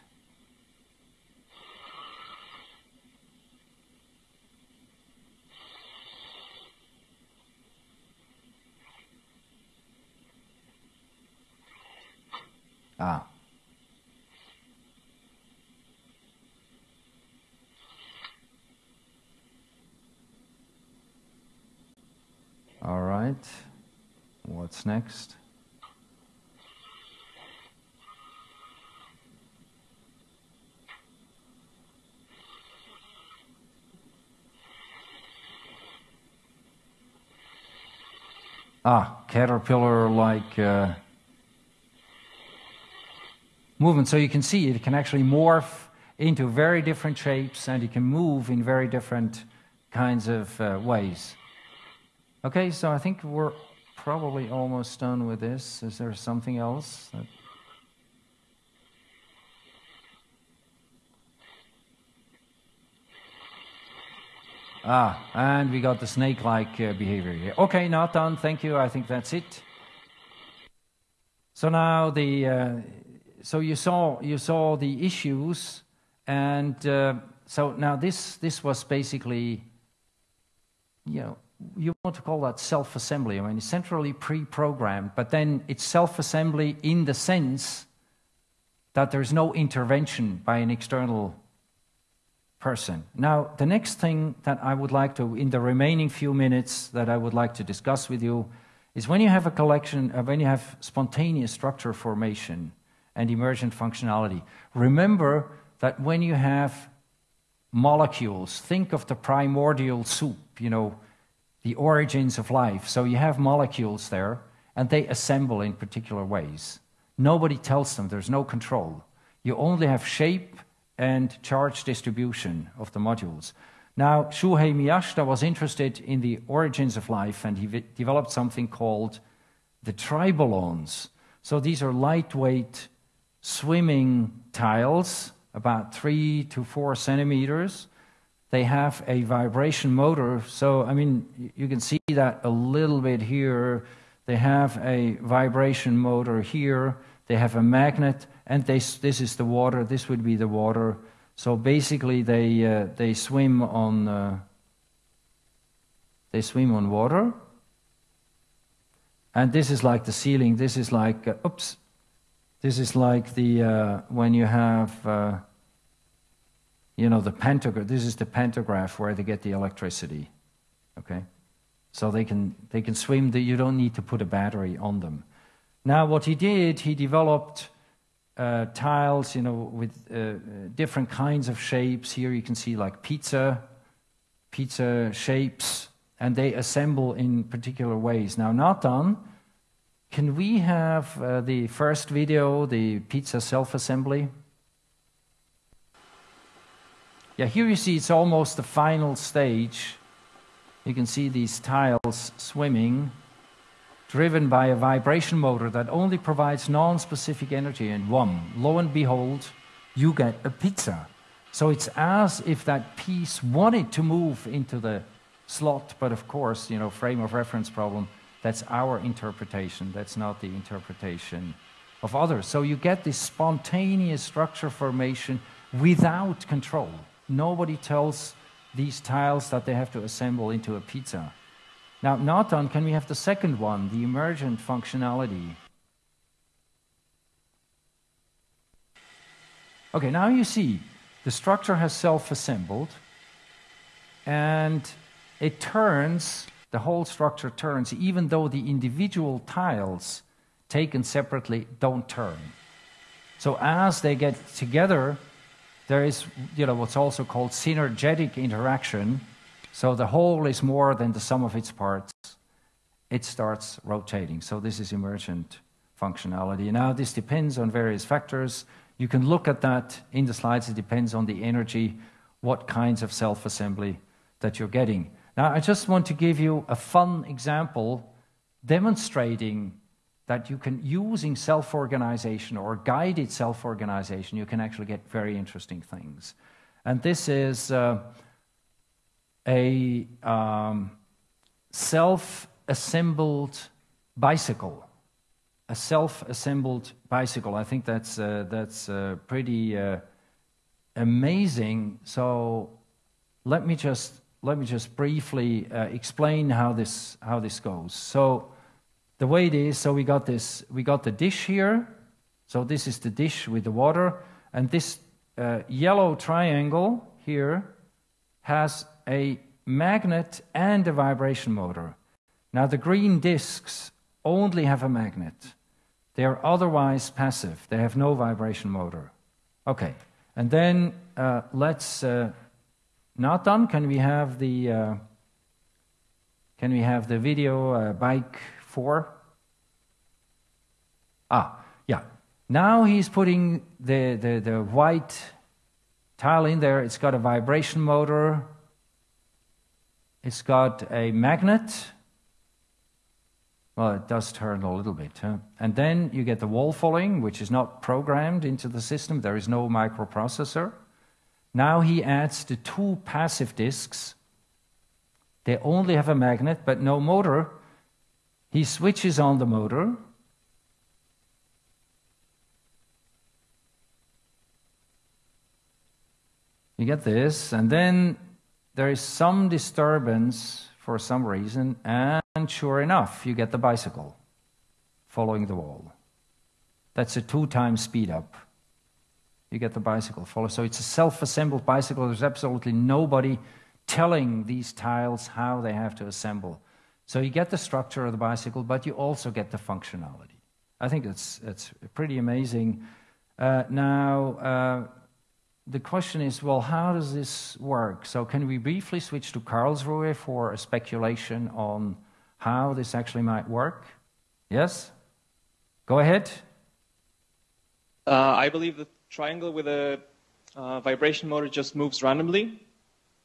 Ah. All right. What's next? Ah, caterpillar like uh, movement. So you can see it can actually morph into very different shapes and it can move in very different kinds of uh, ways. Okay, so I think we're probably almost done with this. Is there something else? That... Ah, and we got the snake-like uh, behavior here. Okay, not done. Thank you. I think that's it. So now the uh, so you saw you saw the issues, and uh, so now this this was basically you know you want to call that self-assembly. I mean, it's centrally pre-programmed, but then it's self-assembly in the sense that there's no intervention by an external person. Now, the next thing that I would like to, in the remaining few minutes that I would like to discuss with you, is when you have a collection, uh, when you have spontaneous structure formation and emergent functionality, remember that when you have molecules, think of the primordial soup, you know, the origins of life. So you have molecules there, and they assemble in particular ways. Nobody tells them, there's no control. You only have shape and charge distribution of the modules. Now, Shuhei Miyashita was interested in the origins of life, and he developed something called the tribolons. So these are lightweight swimming tiles, about three to four centimeters, they have a vibration motor. So, I mean, you can see that a little bit here. They have a vibration motor here. They have a magnet, and they, this is the water. This would be the water. So basically, they uh, they swim on uh, they swim on water. And this is like the ceiling. This is like uh, oops. This is like the uh, when you have uh, you know, the pantograph, this is the pantograph where they get the electricity, okay? So they can, they can swim, the, you don't need to put a battery on them. Now, what he did, he developed uh, tiles, you know, with uh, different kinds of shapes. Here you can see like pizza, pizza shapes, and they assemble in particular ways. Now, not done. Can we have uh, the first video, the pizza self-assembly? Yeah, here you see it's almost the final stage. You can see these tiles swimming, driven by a vibration motor that only provides non-specific energy. And one, lo and behold, you get a pizza. So it's as if that piece wanted to move into the slot, but of course, you know, frame of reference problem, that's our interpretation. That's not the interpretation of others. So you get this spontaneous structure formation without control. Nobody tells these tiles that they have to assemble into a pizza. Now, Nathan, can we have the second one, the emergent functionality? Okay, now you see the structure has self-assembled and it turns, the whole structure turns, even though the individual tiles taken separately don't turn. So as they get together, there is you know, what's also called synergetic interaction. So the whole is more than the sum of its parts. It starts rotating. So this is emergent functionality. Now, this depends on various factors. You can look at that in the slides. It depends on the energy, what kinds of self assembly that you're getting. Now, I just want to give you a fun example demonstrating that you can, using self organization or guided self organization, you can actually get very interesting things. And this is uh, a um, self assembled bicycle. A self assembled bicycle. I think that's, uh, that's uh, pretty uh, amazing. So let me just, let me just briefly uh, explain how this, how this goes. So the way it is, so we got this, we got the dish here. So this is the dish with the water, and this uh, yellow triangle here has a magnet and a vibration motor. Now the green discs only have a magnet. They are otherwise passive. They have no vibration motor. Okay, and then uh, let's uh, not done. Can we have the uh, can we have the video uh, bike four. Ah, yeah. Now he's putting the, the, the white tile in there. It's got a vibration motor. It's got a magnet. Well, it does turn a little bit. Huh? And then you get the wall following, which is not programmed into the system. There is no microprocessor. Now he adds the two passive disks. They only have a magnet, but no motor. He switches on the motor. You get this, and then there is some disturbance for some reason, and sure enough, you get the bicycle following the wall. That's a two time speed up. You get the bicycle follow. So it's a self assembled bicycle. There's absolutely nobody telling these tiles how they have to assemble. So you get the structure of the bicycle, but you also get the functionality. I think it's, it's pretty amazing. Uh, now, uh, the question is, well, how does this work? So can we briefly switch to Karlsruhe for a speculation on how this actually might work? Yes? Go ahead. Uh, I believe the triangle with a uh, vibration motor just moves randomly.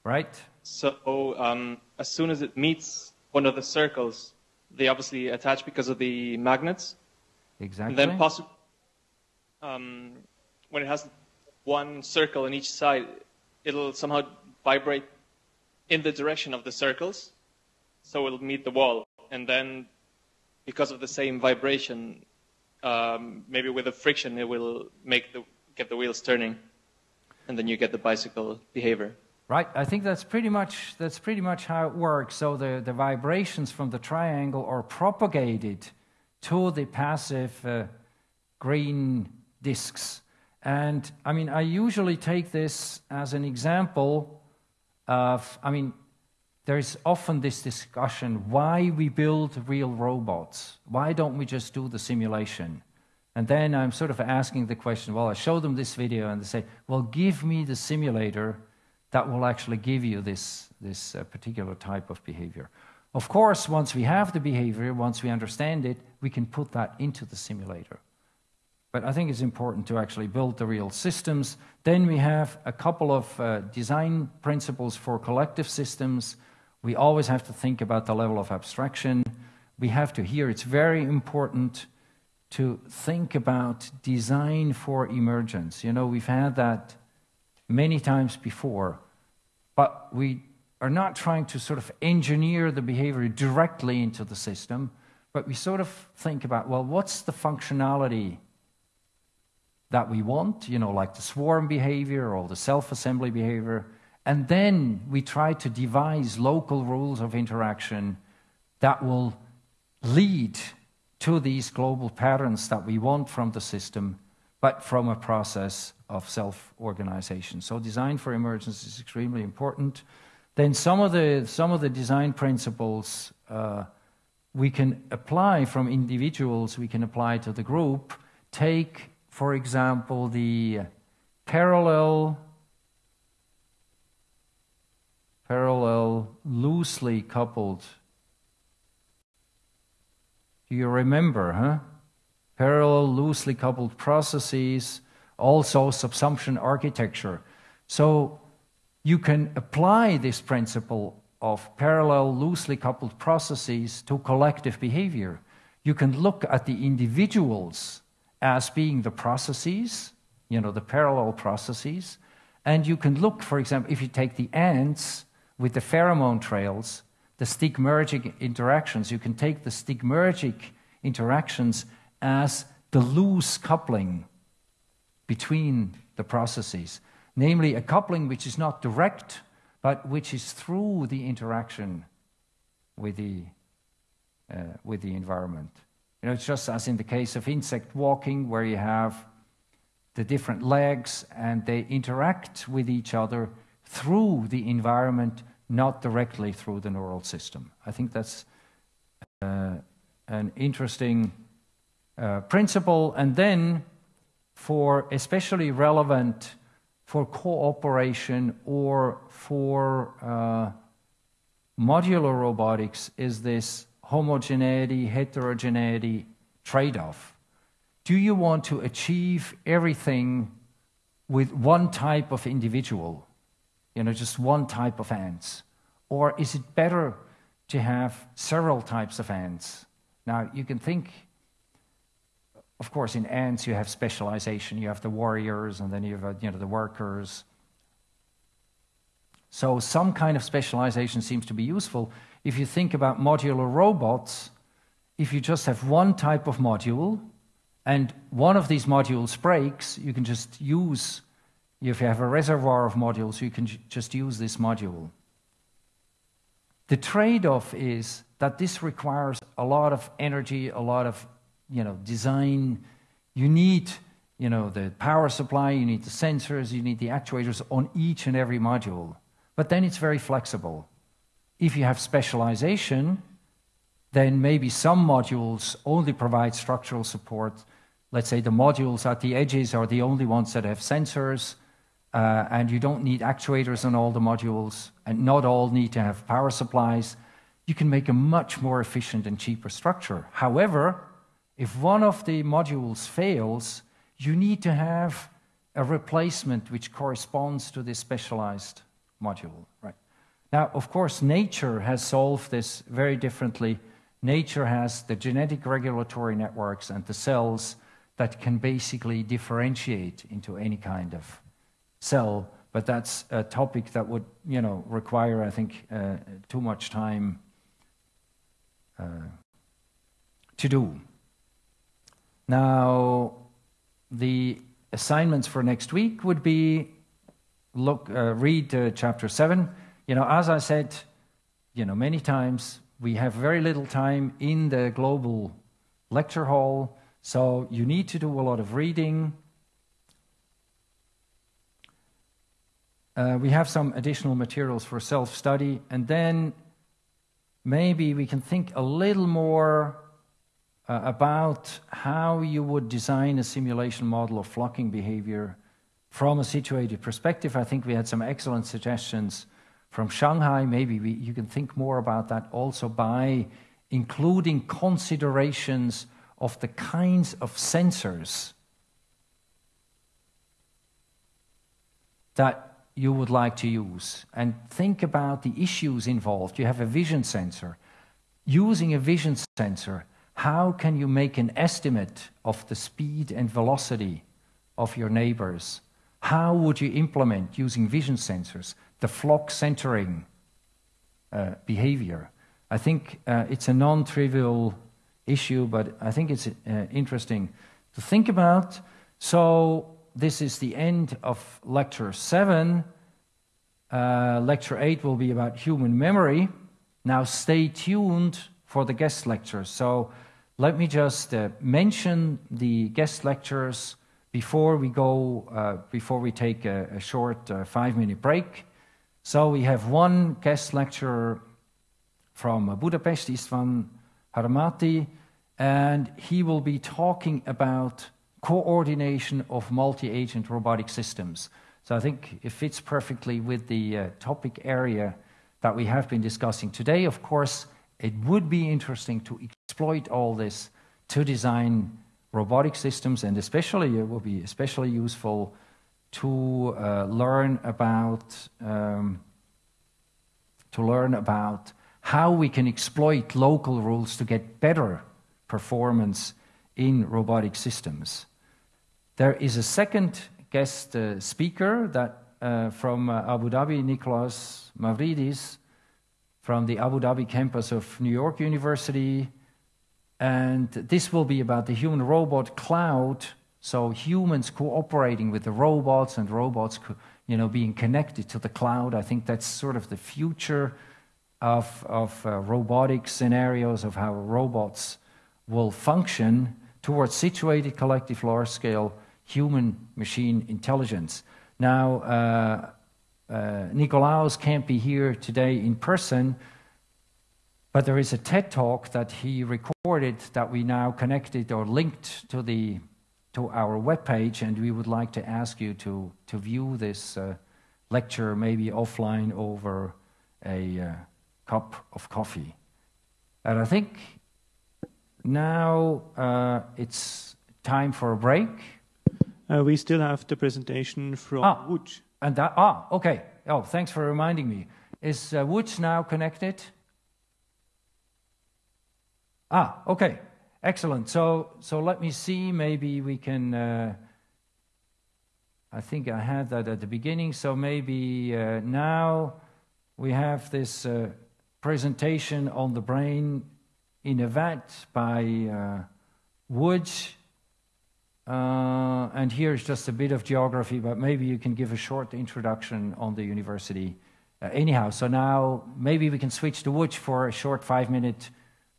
Right. So um, as soon as it meets one of the circles, they obviously attach because of the magnets. Exactly. And then possibly, um, when it has one circle on each side, it'll somehow vibrate in the direction of the circles, so it'll meet the wall. And then, because of the same vibration, um, maybe with the friction, it will make the get the wheels turning, and then you get the bicycle behavior. Right, I think that's pretty much that's pretty much how it works. So the, the vibrations from the triangle are propagated to the passive uh, green disks. And I mean, I usually take this as an example of, I mean, there's often this discussion why we build real robots. Why don't we just do the simulation? And then I'm sort of asking the question well, I show them this video and they say, well, give me the simulator that will actually give you this, this uh, particular type of behavior. Of course, once we have the behavior, once we understand it, we can put that into the simulator. But I think it's important to actually build the real systems. Then we have a couple of uh, design principles for collective systems. We always have to think about the level of abstraction. We have to here, it's very important to think about design for emergence. You know, we've had that many times before, but we are not trying to sort of engineer the behavior directly into the system, but we sort of think about, well, what's the functionality that we want, you know, like the swarm behavior or the self assembly behavior, And then we try to devise local rules of interaction that will lead to these global patterns that we want from the system, but from a process of self organization. So, design for emergence is extremely important. Then, some of the, some of the design principles uh, we can apply from individuals, we can apply to the group. Take, for example, the parallel parallel loosely coupled do you remember huh parallel loosely coupled processes also subsumption architecture so you can apply this principle of parallel loosely coupled processes to collective behavior you can look at the individuals as being the processes you know, the parallel processes. And you can look, for example, if you take the ants with the pheromone trails, the stigmergic interactions, you can take the stigmergic interactions as the loose coupling between the processes, namely a coupling which is not direct, but which is through the interaction with the, uh, with the environment. You know, it's just as in the case of insect walking, where you have the different legs and they interact with each other through the environment, not directly through the neural system. I think that's uh, an interesting uh, principle. And then, for especially relevant for cooperation or for uh, modular robotics, is this homogeneity heterogeneity trade off. Do you want to achieve everything with one type of individual, you know, just one type of ants? Or is it better to have several types of ants? Now, you can think, of course, in ants you have specialization. You have the warriors, and then you have uh, you know, the workers. So, some kind of specialization seems to be useful. If you think about modular robots, if you just have one type of module, and one of these modules breaks, you can just use, if you have a reservoir of modules, you can just use this module. The trade off is that this requires a lot of energy, a lot of you know, design. You need you know, the power supply, you need the sensors, you need the actuators on each and every module. But then it's very flexible. If you have specialization, then maybe some modules only provide structural support. Let's say the modules at the edges are the only ones that have sensors, uh, and you don't need actuators on all the modules, and not all need to have power supplies. You can make a much more efficient and cheaper structure. However, if one of the modules fails, you need to have a replacement which corresponds to this specialized module. Right. Now, of course, nature has solved this very differently nature has the genetic regulatory networks and the cells that can basically differentiate into any kind of cell. But that's a topic that would, you know, require, I think, uh, too much time uh, to do. Now, the assignments for next week would be look, uh, read uh, chapter seven. You know, as I said, you know, many times we have very little time in the global lecture hall, so you need to do a lot of reading. Uh, we have some additional materials for self study, and then maybe we can think a little more uh, about how you would design a simulation model of flocking behavior from a situated perspective. I think we had some excellent suggestions from Shanghai. Maybe we, you can think more about that also by including considerations of the kinds of sensors that you would like to use and think about the issues involved. You have a vision sensor. Using a vision sensor, how can you make an estimate of the speed and velocity of your neighbors? How would you implement using vision sensors? the flock centering uh, behavior. I think uh, it's a non trivial issue, but I think it's uh, interesting to think about. So, this is the end of lecture seven. Uh, lecture 8 will be about human memory. Now, stay tuned for the guest lectures. So, let me just uh, mention the guest lectures before we go, uh, before we take a, a short uh, five minute break. So, we have one guest lecturer from Budapest, Istvan Harmati, and he will be talking about coordination of multi agent robotic systems. So I think it fits perfectly with the uh, topic area that we have been discussing today. Of course, it would be interesting to exploit all this to design robotic systems, and especially it will be especially useful to uh, learn about um, to learn about how we can exploit local rules to get better performance in robotic systems. There is a second guest uh, speaker that uh, from uh, Abu Dhabi, Nicolas Mavridis, from the Abu Dhabi campus of New York University. And this will be about the human robot cloud. So humans cooperating with the robots and robots, you know, being connected to the cloud. I think that's sort of the future of, of uh, robotic scenarios of how robots will function towards situated collective large scale human machine intelligence. Now, uh, uh, Nikolaos can't be here today in person, but there is a TED talk that he recorded that we now connected or linked to the to our webpage, and we would like to ask you to to view this uh, lecture maybe offline over a uh, cup of coffee. And I think now uh, it's time for a break. Uh, we still have the presentation from ah, Wuj. And that, ah, okay. Oh, thanks for reminding me. Is uh, Wuj now connected? Ah, okay. Excellent. So, so let me see. Maybe we can. Uh, I think I had that at the beginning. So maybe uh, now we have this uh, presentation on the brain in a vat by uh, Wuj. Uh, and here's just a bit of geography, but maybe you can give a short introduction on the university. Uh, anyhow, so now maybe we can switch to Wuj for a short five minute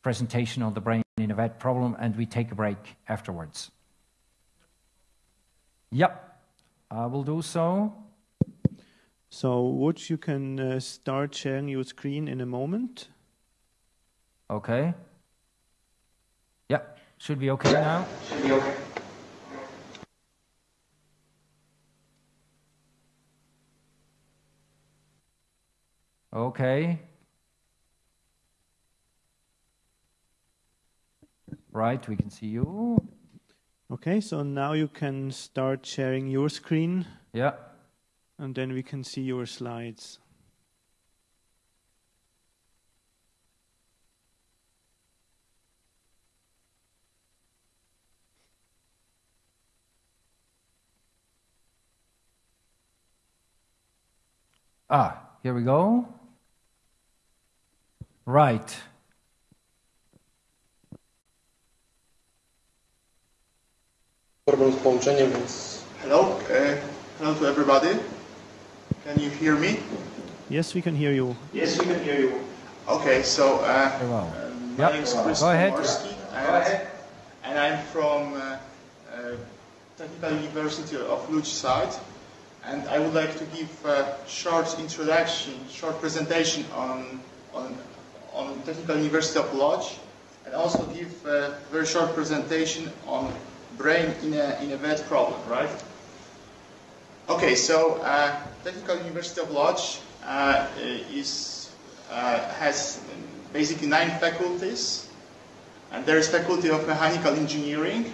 presentation on the brain in a vat problem, and we take a break afterwards. Yep, I will do so. So, Wuj, you can uh, start sharing your screen in a moment. Okay. Yep, should be okay now. Should be okay. Okay. Right, we can see you. Okay, so now you can start sharing your screen. Yeah. And then we can see your slides. Ah, here we go. Right. Hello, uh, hello to everybody. Can you hear me? Yes, we can hear you. Yes, we can hear you. Okay, so uh, well. uh, my Yep. name is Chris Go ahead. Komorski, and, and I'm from uh, uh, Technical University of Łódź side, and I would like to give a short introduction, short presentation on on on Technical University of Lodz and also give a very short presentation on brain in a in a vet problem, right? Okay, so uh, Technical University of Lodz uh, is uh, has basically nine faculties, and there is faculty of mechanical engineering,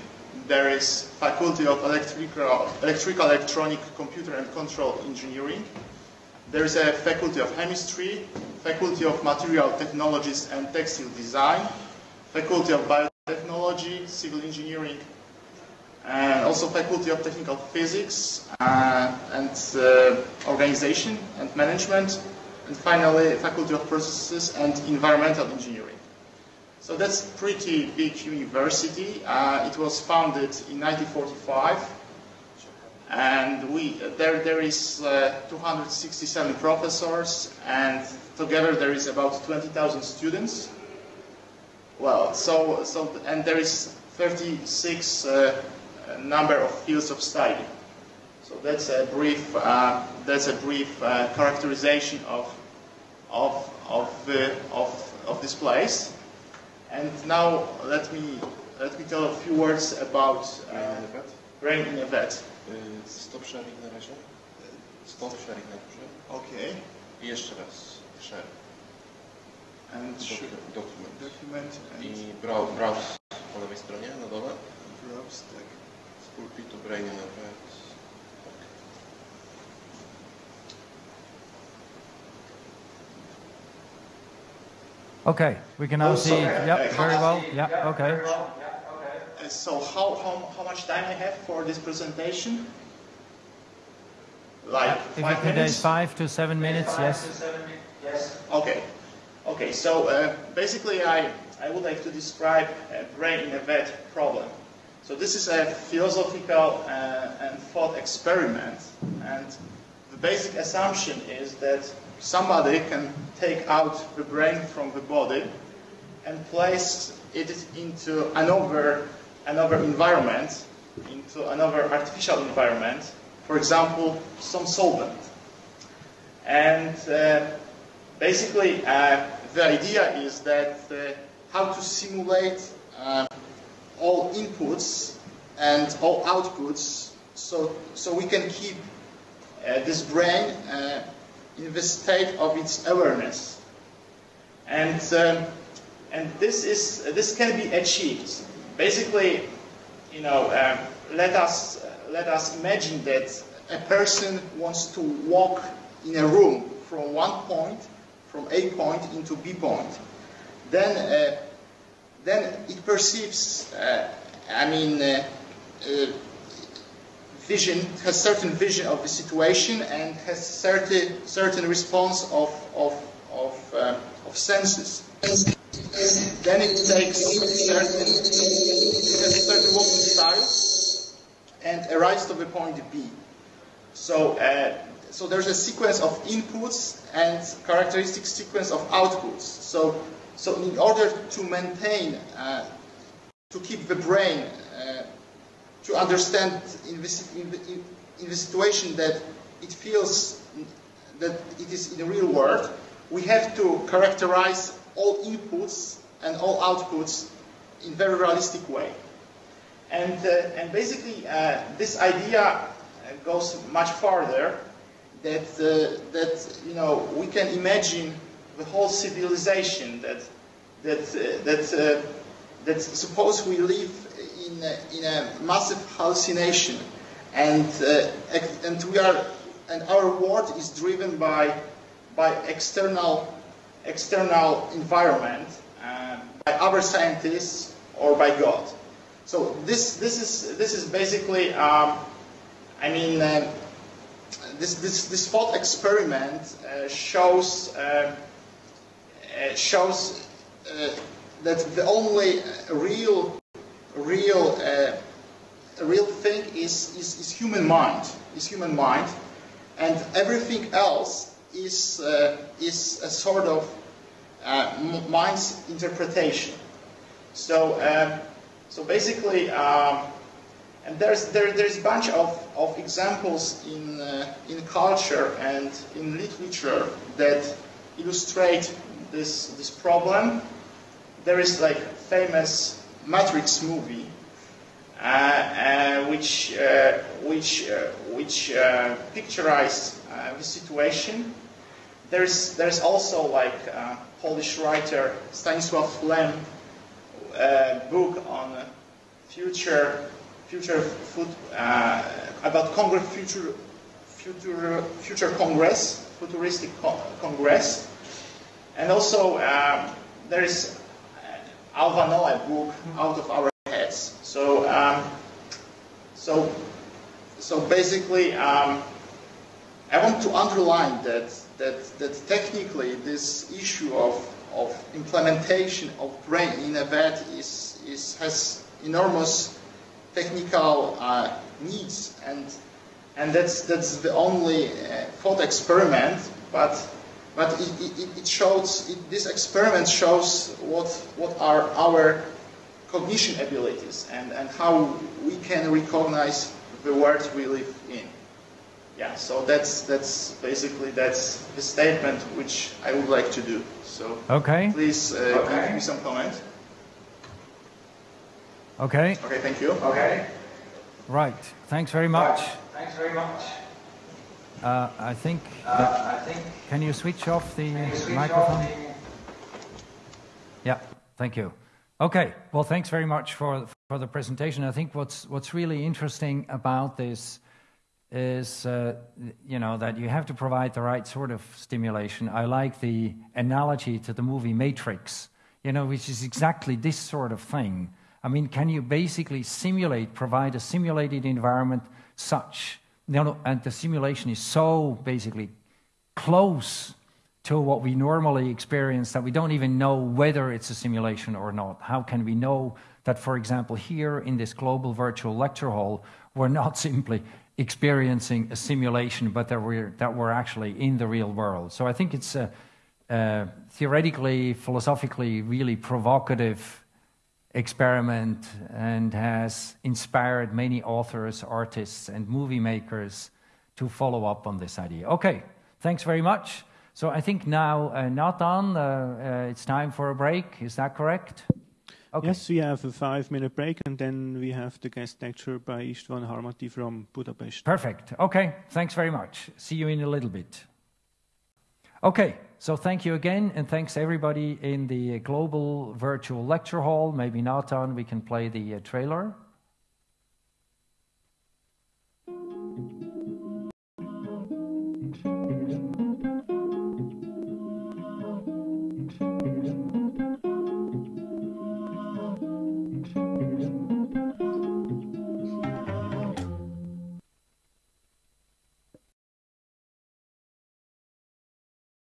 there is faculty of electrical, electrical, electronic, computer and control engineering, there is a faculty of chemistry, faculty of material technologies and textile design, faculty of biotechnology, civil engineering, and also faculty of technical physics uh, and uh, organization and management, and finally faculty of processes and environmental engineering. So that's pretty big university. Uh, it was founded in 1945. And we there there is uh, 267 professors, and together there is about 20,000 students. Well, so so and there is 36 uh, number of fields of study. So that's a brief uh, that's a brief uh, characterization of of of the of of this place. And now let me let me tell a few words about uh, brain in a vet. Stop sharing na razie. Stop sharing na górze. Okay. I jeszcze raz. Share. And Docu- document. document and I brow- browse po lewej stronie na dole. browse tak. Z pulpitu brain in effect. Okay, we can now see. Yeah, very well. Yeah, okay. So how, how, how much time I have for this presentation? Like If five it contains minutes? five to seven minutes, yes. Okay. Okay, so uh, basically I, I would like to describe a brain in a vet problem. So this is a philosophical uh, and thought experiment and the basic assumption is that somebody can take out the brain from the body and place it into another, another environment, into another artificial environment, for example, some solvent. And uh, basically, uh, the idea is that uh, how to simulate uh, all inputs and all outputs so, so we can keep uh, this brain uh, in the state of its awareness. And, and this, is, this can be achieved. Basically, you know, um, let, us, let us imagine that a person wants to walk in a room from one point, from A point into B point. Then, uh, then it perceives, uh, I mean, uh, uh, vision, has certain vision of the situation and has certain, certain response of, of, of, uh, of senses. Then it takes certain, it has certain walking style and arrives to the point B. So, uh, so there's a sequence of inputs and characteristic sequence of outputs. So, so in order to maintain, uh, to keep the brain uh, to understand in in, the, in the situation that it feels that it is in the real world, we have to characterize all inputs and all outputs in very realistic way. And, uh, and basically, uh, this idea uh, goes much farther. That uh, that you know we can imagine the whole civilization that that uh, that that suppose we live in a, in a massive hallucination, and and we are and our world is driven by by external external environment, uh, by other scientists or by God. So this this is this is basically um, I mean. Uh, this, this, this thought experiment uh, shows uh, uh, shows uh, that the only real real real thing is, is, is human mind is human mind and everything else is uh, is a sort of uh, mind's interpretation so um, so basically um, and there's there, there's a bunch of, of examples in uh, in culture and in literature that illustrate this this problem. There is like famous Matrix movie, uh, uh, which uh, which which picturize uh, the situation. There's there's also like uh, Polish writer Stanisław Lem uh, book on future future food, uh, about Congress future future future Congress futuristic co- Congress, and also um, there is Alva Noë book out of our heads. So um, so so basically, um, I want to underline that that that technically this issue of of implementation of brain in a vet is is has enormous technical uh, needs and and that's that's the only uh, thought experiment. But but it, it, it shows it, this experiment shows what what are our cognition abilities and, and how we can recognize the world we live in. Yeah, so that's that's basically that's the statement which I would like to do. So Okay. please uh, Okay. give me some comment. Okay. Okay, thank you. Okay. Right. Thanks very much. Thanks very much. Uh, I think. Uh, that- I think- Can you switch off the switch microphone? off the- Yeah. Thank you. Okay. Well, thanks very much for for the presentation. I think what's what's really interesting about this is, uh, you know, that you have to provide the right sort of stimulation. I like the analogy to the movie Matrix, you know, which is exactly this sort of thing. I mean, can you basically simulate, provide a simulated environment such, you know, and the simulation is so basically close to what we normally experience that we don't even know whether it's a simulation or not. How can we know that, for example, here in this global virtual lecture hall, we're not simply experiencing a simulation, but that we're, that we're actually in the real world? So I think it's a, a theoretically, philosophically, really provocative experiment and has inspired many authors, artists, and movie makers to follow up on this idea. Okay, thanks very much. So I think now, uh, Nathan, uh, uh, it's time for a break. Is that correct? Okay. Yes, we have a five-minute break, and then we have the guest lecture by Istvan Harmati from Budapest. Perfect. Okay, thanks very much. See you in a little bit. Okay, so thank you again, and thanks everybody in the global virtual lecture hall. Maybe Nathan, we can play the uh, trailer.